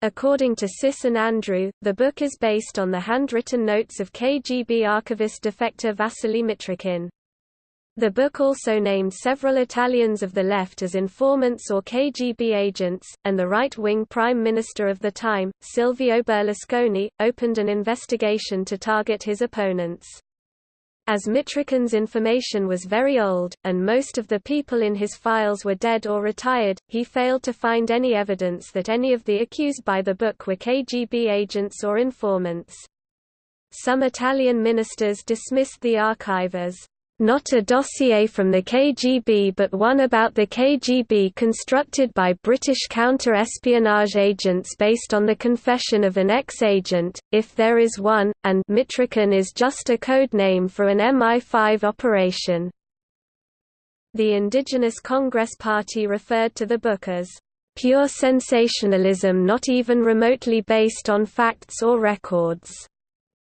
According to Sis and Andrew, the book is based on the handwritten notes of KGB archivist defector Vasily Mitrokhin. The book also named several Italians of the left as informants or KGB agents, and the right-wing prime minister of the time, Silvio Berlusconi, opened an investigation to target his opponents. As Mitrokhin's information was very old, and most of the people in his files were dead or retired, he failed to find any evidence that any of the accused by the book were KGB agents or informants. Some Italian ministers dismissed the archive as not a dossier from the KGB but one about the KGB constructed by British counter-espionage agents based on the confession of an ex-agent, if there is one, and Mitrokhin is just a code name for an MI5 operation. The Indigenous Congress Party referred to the book as pure sensationalism not even remotely based on facts or records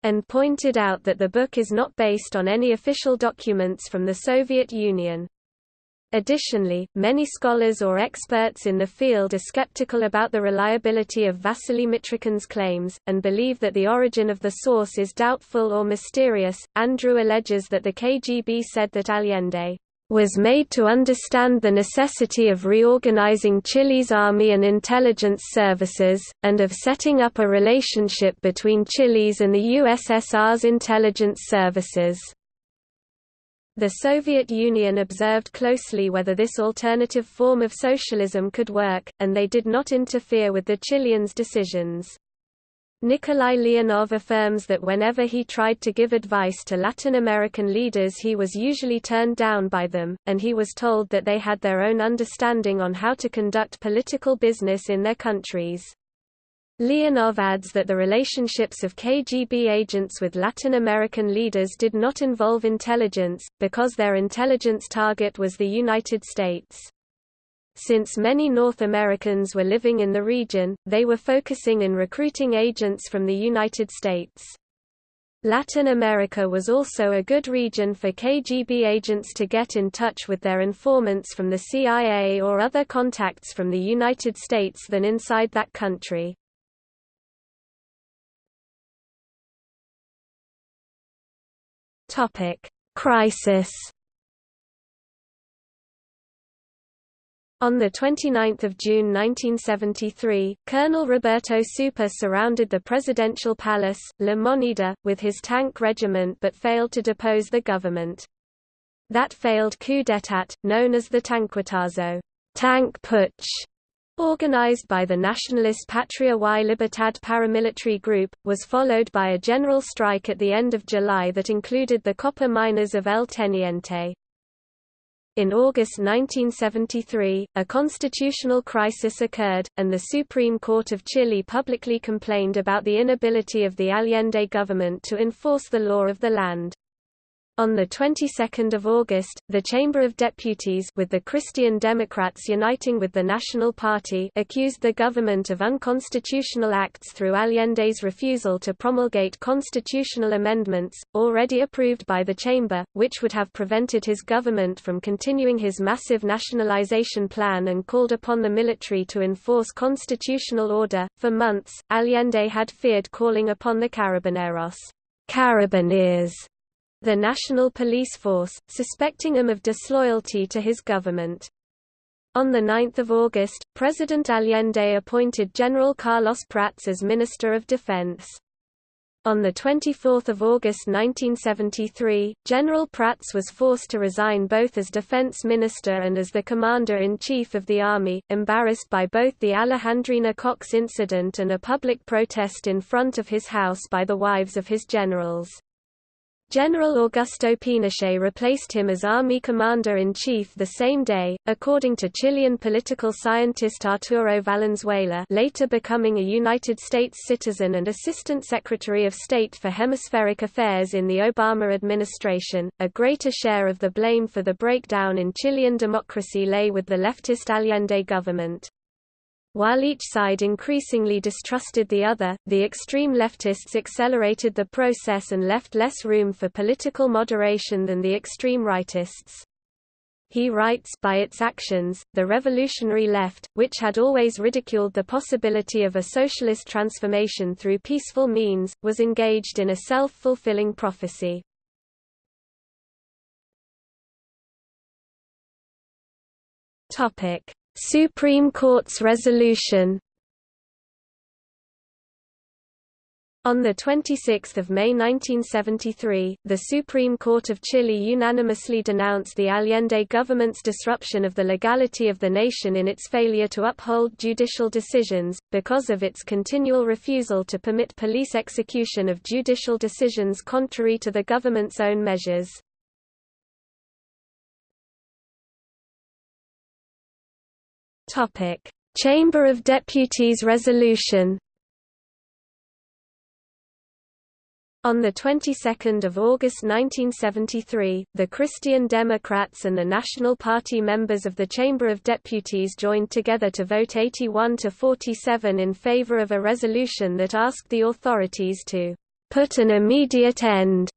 and pointed out that the book is not based on any official documents from the Soviet Union. Additionally, many scholars or experts in the field are skeptical about the reliability of Vasily Mitrokhin's claims, and believe that the origin of the source is doubtful or mysterious. Andrew alleges that the KGB said that Allende was made to understand the necessity of reorganizing Chile's army and intelligence services, and of setting up a relationship between Chile's and the USSR's intelligence services. The Soviet Union observed closely whether this alternative form of socialism could work, and they did not interfere with the Chileans' decisions. Nikolai Leonov affirms that whenever he tried to give advice to Latin American leaders he was usually turned down by them, and he was told that they had their own understanding on how to conduct political business in their countries. Leonov adds that the relationships of KGB agents with Latin American leaders did not involve intelligence, because their intelligence target was the United States. Since many North Americans were living in the region, they were focusing in recruiting agents from the United States. Latin America was also a good region for KGB agents to get in touch with their informants from the CIA or other contacts from the United States than inside that country. Crisis On 29 June 1973, Colonel Roberto Souper surrounded the presidential palace, La Moneda, with his tank regiment but failed to depose the government. That failed coup d'état, known as the Tanquetazo tank putsch, organized by the nationalist Patria y Libertad paramilitary group, was followed by a general strike at the end of July that included the copper miners of El Teniente. In August 1973, a constitutional crisis occurred, and the Supreme Court of Chile publicly complained about the inability of the Allende government to enforce the law of the land. On the 22nd of August, the Chamber of Deputies with the Christian Democrats uniting with the National Party accused the government of unconstitutional acts through Allende's refusal to promulgate constitutional amendments, already approved by the Chamber, which would have prevented his government from continuing his massive nationalization plan and called upon the military to enforce constitutional order. For months, Allende had feared calling upon the Carabineros Carabineers the national police force, suspecting him of disloyalty to his government. On 9 August, President Allende appointed General Carlos Prats as Minister of Defense. On 24 August 1973, General Prats was forced to resign both as defense minister and as the commander-in-chief of the army, embarrassed by both the Alejandrina Cox incident and a public protest in front of his house by the wives of his generals. General Augusto Pinochet replaced him as Army Commander-in-Chief the same day, according to Chilean political scientist Arturo Valenzuela later becoming a United States citizen and Assistant Secretary of State for Hemispheric Affairs in the Obama administration. A greater share of the blame for the breakdown in Chilean democracy lay with the leftist Allende government. While each side increasingly distrusted the other, the extreme leftists accelerated the process and left less room for political moderation than the extreme rightists. He writes by its actions, the revolutionary left, which had always ridiculed the possibility of a socialist transformation through peaceful means, was engaged in a self-fulfilling prophecy. Topic: Supreme Court's resolution On 26 May 1973, the Supreme Court of Chile unanimously denounced the Allende government's disruption of the legality of the nation in its failure to uphold judicial decisions, because of its continual refusal to permit police execution of judicial decisions contrary to the government's own measures. Topic: Chamber of Deputies resolution. On the 22nd of August 1973, the Christian Democrats and the National Party members of the Chamber of Deputies joined together to vote 81 to 47 in favor of a resolution that asked the authorities to put an immediate end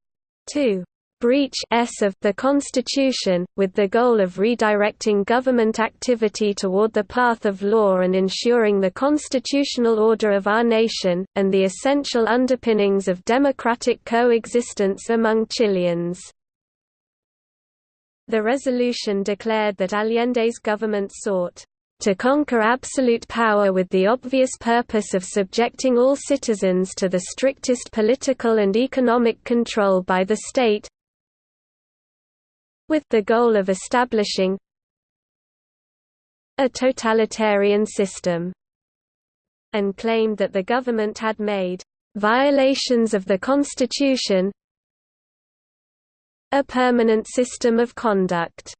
to breach s of the Constitution, with the goal of redirecting government activity toward the path of law and ensuring the constitutional order of our nation, and the essential underpinnings of democratic coexistence among Chileans. The resolution declared that Allende's government sought to conquer absolute power with the obvious purpose of subjecting all citizens to the strictest political and economic control by the state, with the goal of establishing a totalitarian system, and claimed that the government had made violations of the constitution a permanent system of conduct.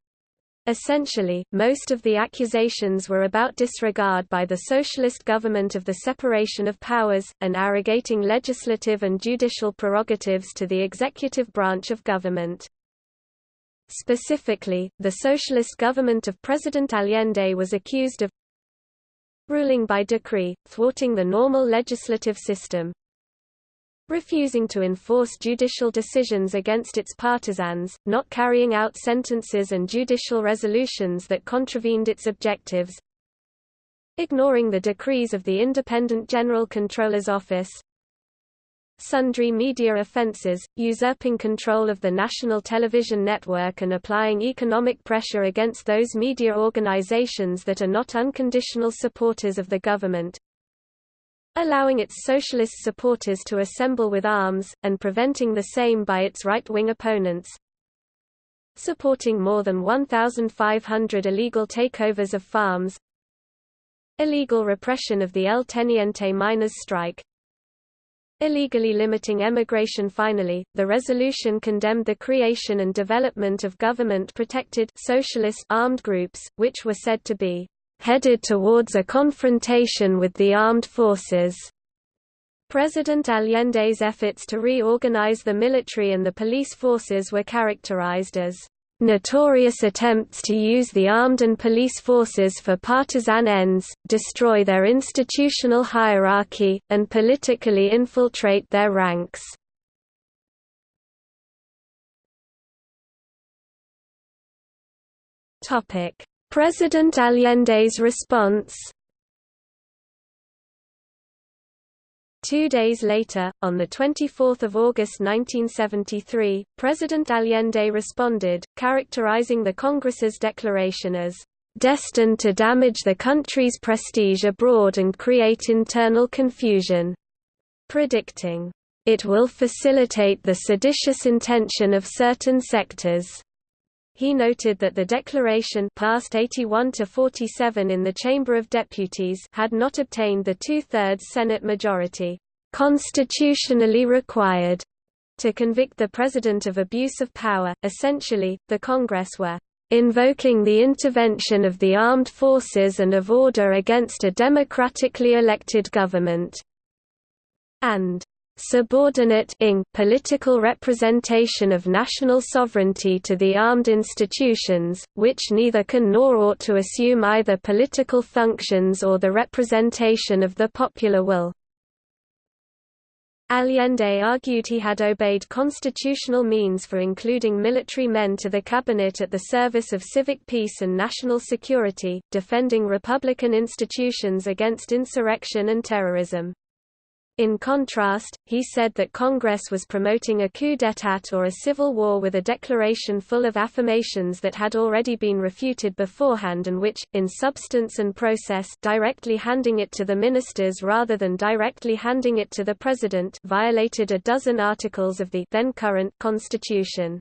Essentially, most of the accusations were about disregard by the socialist government of the separation of powers, and arrogating legislative and judicial prerogatives to the executive branch of government. Specifically, the socialist government of President Allende was accused of ruling by decree, thwarting the normal legislative system, refusing to enforce judicial decisions against its partisans, not carrying out sentences and judicial resolutions that contravened its objectives, ignoring the decrees of the Independent General Controller's Office, sundry media offenses, usurping control of the national television network and applying economic pressure against those media organizations that are not unconditional supporters of the government, allowing its socialist supporters to assemble with arms, and preventing the same by its right-wing opponents, supporting more than 1,500 illegal takeovers of farms, illegal repression of the El Teniente miners' strike, illegally limiting emigration Finally, the resolution condemned the creation and development of government-protected socialist armed groups, which were said to be headed towards a confrontation with the armed forces. President Allende's efforts to reorganize the military and the police forces were characterized as notorious attempts to use the armed and police forces for partisan ends, destroy their institutional hierarchy, and politically infiltrate their ranks. President Allende's response Two days later, on 24 August 1973, President Allende responded, characterizing the Congress's declaration as destined to damage the country's prestige abroad and create internal confusion, predicting, it will facilitate the seditious intention of certain sectors. He noted that the declaration passed 81 to 47 in the Chamber of Deputies had not obtained the two-thirds Senate majority constitutionally required to convict the president of abuse of power. Essentially, the Congress were invoking the intervention of the armed forces and of order against a democratically elected government, and subordinating political representation of national sovereignty to the armed institutions, which neither can nor ought to assume either political functions or the representation of the popular will. Allende argued he had obeyed constitutional means for including military men to the cabinet at the service of civic peace and national security, defending republican institutions against insurrection and terrorism. In contrast, he said that Congress was promoting a coup d'état or a civil war with a declaration full of affirmations that had already been refuted beforehand and which, in substance and process directly handing it to the ministers rather than directly handing it to the president violated a dozen articles of the then current constitution.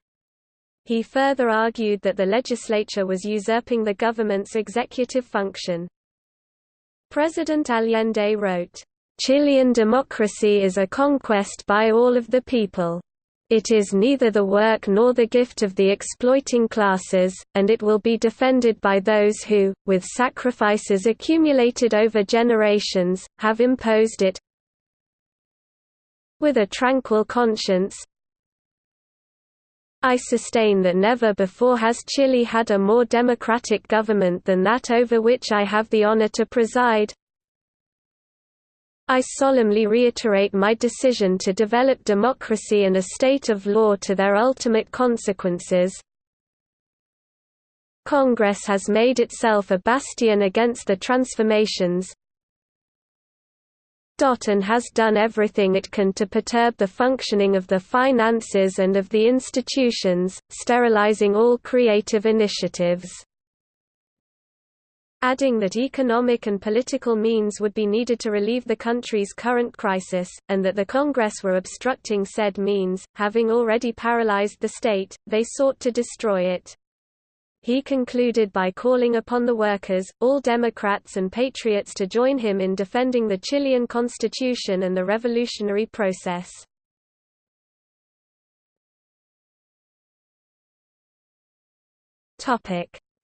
He further argued that the legislature was usurping the government's executive function. President Allende wrote, Chilean democracy is a conquest by all of the people. It is neither the work nor the gift of the exploiting classes, and it will be defended by those who, with sacrifices accumulated over generations, have imposed it with a tranquil conscience. I sustain that never before has Chile had a more democratic government than that over which I have the honor to preside. I solemnly reiterate my decision to develop democracy and a state of law to their ultimate consequences. Congress has made itself a bastion against the transformations and has done everything it can to perturb the functioning of the finances and of the institutions, sterilizing all creative initiatives adding that economic and political means would be needed to relieve the country's current crisis, and that the Congress were obstructing said means, having already paralyzed the state, they sought to destroy it. He concluded by calling upon the workers, all Democrats and patriots to join him in defending the Chilean constitution and the revolutionary process.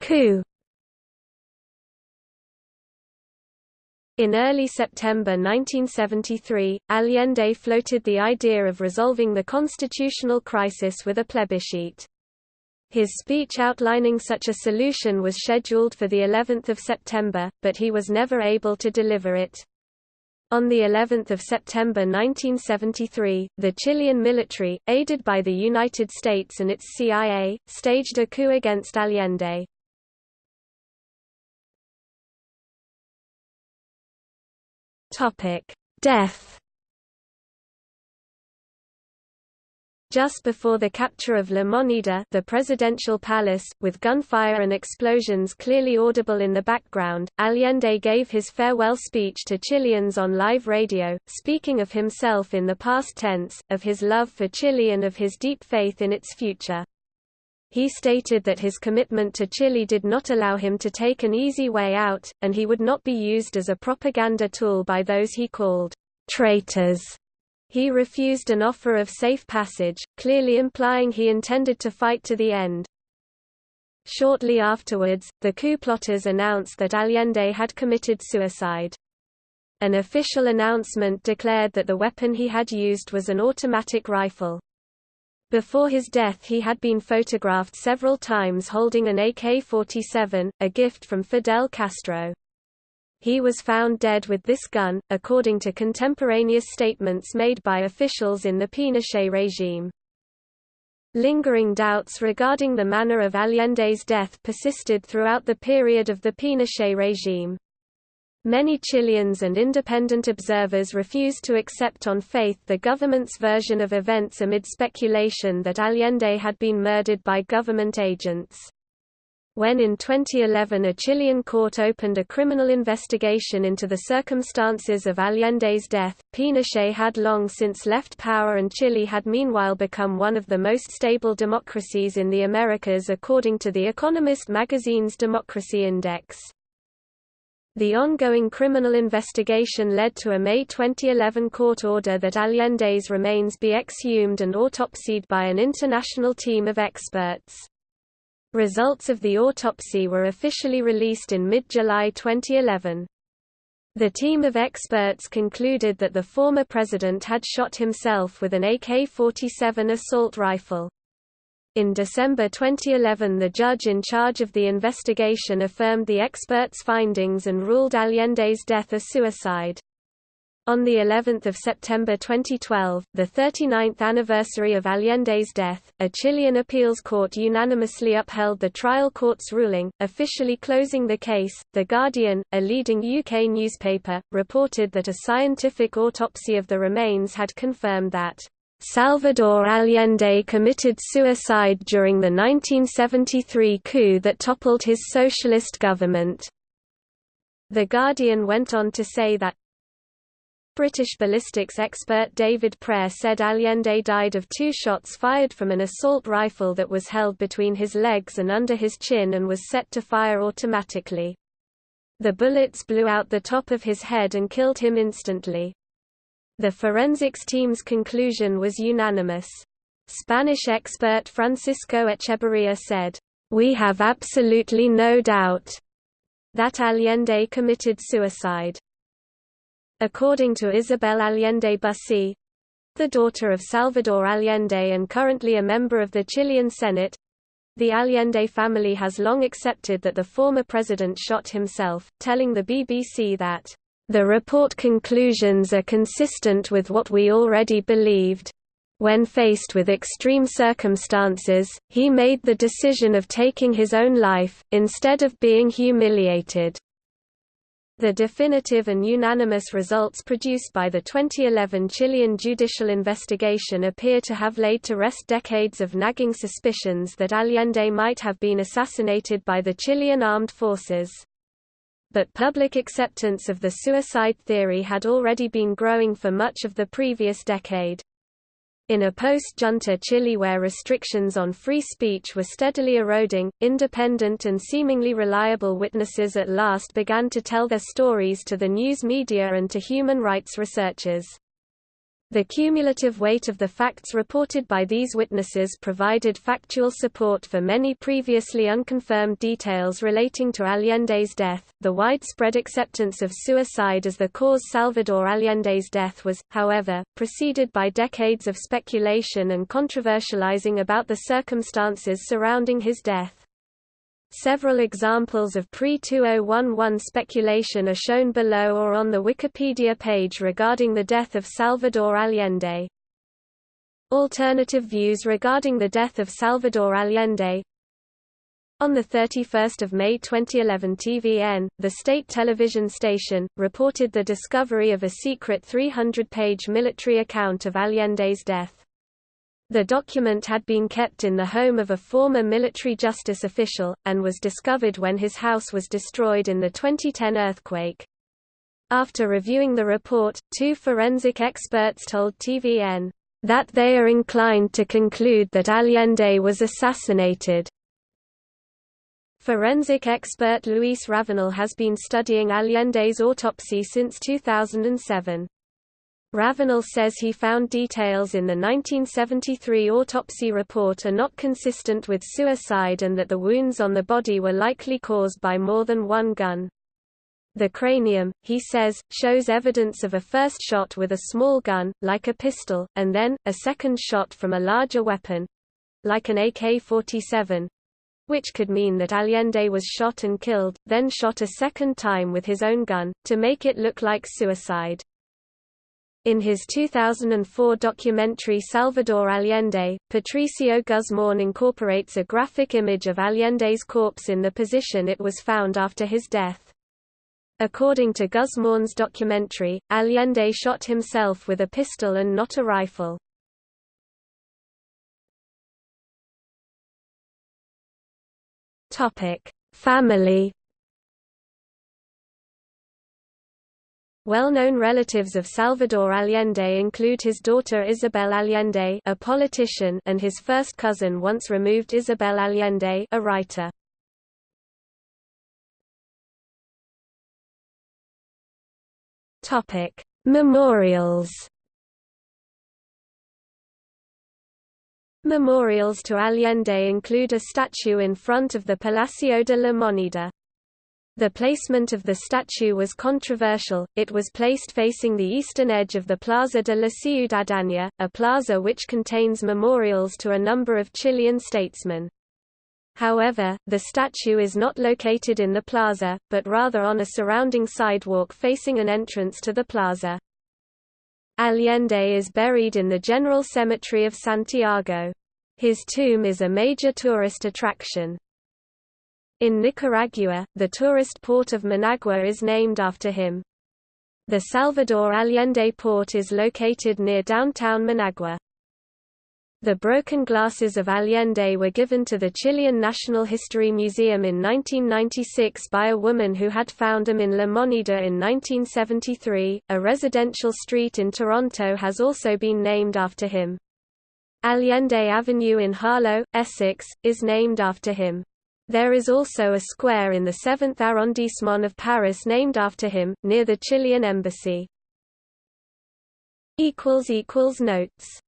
Coup In early September 1973, Allende floated the idea of resolving the constitutional crisis with a plebiscite. His speech outlining such a solution was scheduled for the 11th of September, but he was never able to deliver it. On the 11th of September 1973, the Chilean military, aided by the United States and its CIA, staged a coup against Allende. Topic: Death. Just before the capture of La Moneda the presidential palace, with gunfire and explosions clearly audible in the background, Allende gave his farewell speech to Chileans on live radio, speaking of himself in the past tense, of his love for Chile and of his deep faith in its future. He stated that his commitment to Chile did not allow him to take an easy way out, and he would not be used as a propaganda tool by those he called traitors. He refused an offer of safe passage, clearly implying he intended to fight to the end. Shortly afterwards, the coup plotters announced that Allende had committed suicide. An official announcement declared that the weapon he had used was an automatic rifle. Before his death he had been photographed several times holding an AK-47, a gift from Fidel Castro. He was found dead with this gun, according to contemporaneous statements made by officials in the Pinochet regime. Lingering doubts regarding the manner of Allende's death persisted throughout the period of the Pinochet regime. Many Chileans and independent observers refused to accept on faith the government's version of events amid speculation that Allende had been murdered by government agents. When in 2011 a Chilean court opened a criminal investigation into the circumstances of Allende's death, Pinochet had long since left power and Chile had meanwhile become one of the most stable democracies in the Americas according to The Economist magazine's Democracy Index. The ongoing criminal investigation led to a May 2011 court order that Allende's remains be exhumed and autopsied by an international team of experts. Results of the autopsy were officially released in mid-July 2011. The team of experts concluded that the former president had shot himself with an AK-47 assault rifle. In December 2011 the judge in charge of the investigation affirmed the experts' findings and ruled Allende's death a suicide. On the 11th of September 2012, the 39th anniversary of Allende's death, a Chilean appeals court unanimously upheld the trial court's ruling, officially closing the case. The Guardian, a leading UK newspaper, reported that a scientific autopsy of the remains had confirmed that Salvador Allende committed suicide during the 1973 coup that toppled his socialist government. The Guardian went on to say that British ballistics expert David Prayer said Allende died of two shots fired from an assault rifle that was held between his legs and under his chin and was set to fire automatically. The bullets blew out the top of his head and killed him instantly. The forensics team's conclusion was unanimous. Spanish expert Francisco Etxeberria said, We have absolutely no doubt that Allende committed suicide. According to Isabel Allende Bussi, the daughter of Salvador Allende and currently a member of the Chilean Senate, the Allende family has long accepted that the former president shot himself, telling the BBC that, "...the report conclusions are consistent with what we already believed. When faced with extreme circumstances, he made the decision of taking his own life, instead of being humiliated." The definitive and unanimous results produced by the 2011 Chilean judicial investigation appear to have laid to rest decades of nagging suspicions that Allende might have been assassinated by the Chilean armed forces. But public acceptance of the suicide theory had already been growing for much of the previous decade. In a post-junta Chile where restrictions on free speech were steadily eroding, independent and seemingly reliable witnesses at last began to tell their stories to the news media and to human rights researchers. The cumulative weight of the facts reported by these witnesses provided factual support for many previously unconfirmed details relating to Allende's death. The widespread acceptance of suicide as the cause Salvador Allende's death was, however, preceded by decades of speculation and controversializing about the circumstances surrounding his death. Several examples of pre-2011 speculation are shown below or on the Wikipedia page regarding the death of Salvador Allende. Alternative views regarding the death of Salvador Allende On 31 May 2011 TVN, the state television station, reported the discovery of a secret 300-page military account of Allende's death. The document had been kept in the home of a former military justice official, and was discovered when his house was destroyed in the 2010 earthquake. After reviewing the report, two forensic experts told TVN, "...that they are inclined to conclude that Allende was assassinated." Forensic expert Luis Ravanal has been studying Allende's autopsy since 2007. Ravanal says he found details in the 1973 autopsy report are not consistent with suicide and that the wounds on the body were likely caused by more than one gun. The cranium, he says, shows evidence of a first shot with a small gun, like a pistol, and then, a second shot from a larger weapon—like an AK-47, which could mean that Allende was shot and killed, then shot a second time with his own gun, to make it look like suicide. In his 2004 documentary Salvador Allende, Patricio Guzmán incorporates a graphic image of Allende's corpse in the position it was found after his death. According to Guzmán's documentary, Allende shot himself with a pistol and not a rifle. Family Well-known relatives of Salvador Allende include his daughter Isabel Allende a politician and his first cousin once removed Isabel Allende a writer. Memorials Memorials to Allende include a statue in front of the Palacio de la Moneda. The placement of the statue was controversial, it was placed facing the eastern edge of the Plaza de la Ciudadanía, a plaza which contains memorials to a number of Chilean statesmen. However, the statue is not located in the plaza, but rather on a surrounding sidewalk facing an entrance to the plaza. Allende is buried in the General Cemetery of Santiago. His tomb is a major tourist attraction. In Nicaragua, the tourist port of Managua is named after him. The Salvador Allende port is located near downtown Managua. The broken glasses of Allende were given to the Chilean National History Museum in 1996 by a woman who had found them in La Moneda in 1973. A residential street in Toronto has also been named after him. Allende Avenue in Harlow, Essex, is named after him. There is also a square in the 7th arrondissement of Paris named after him, near the Chilean embassy. Notes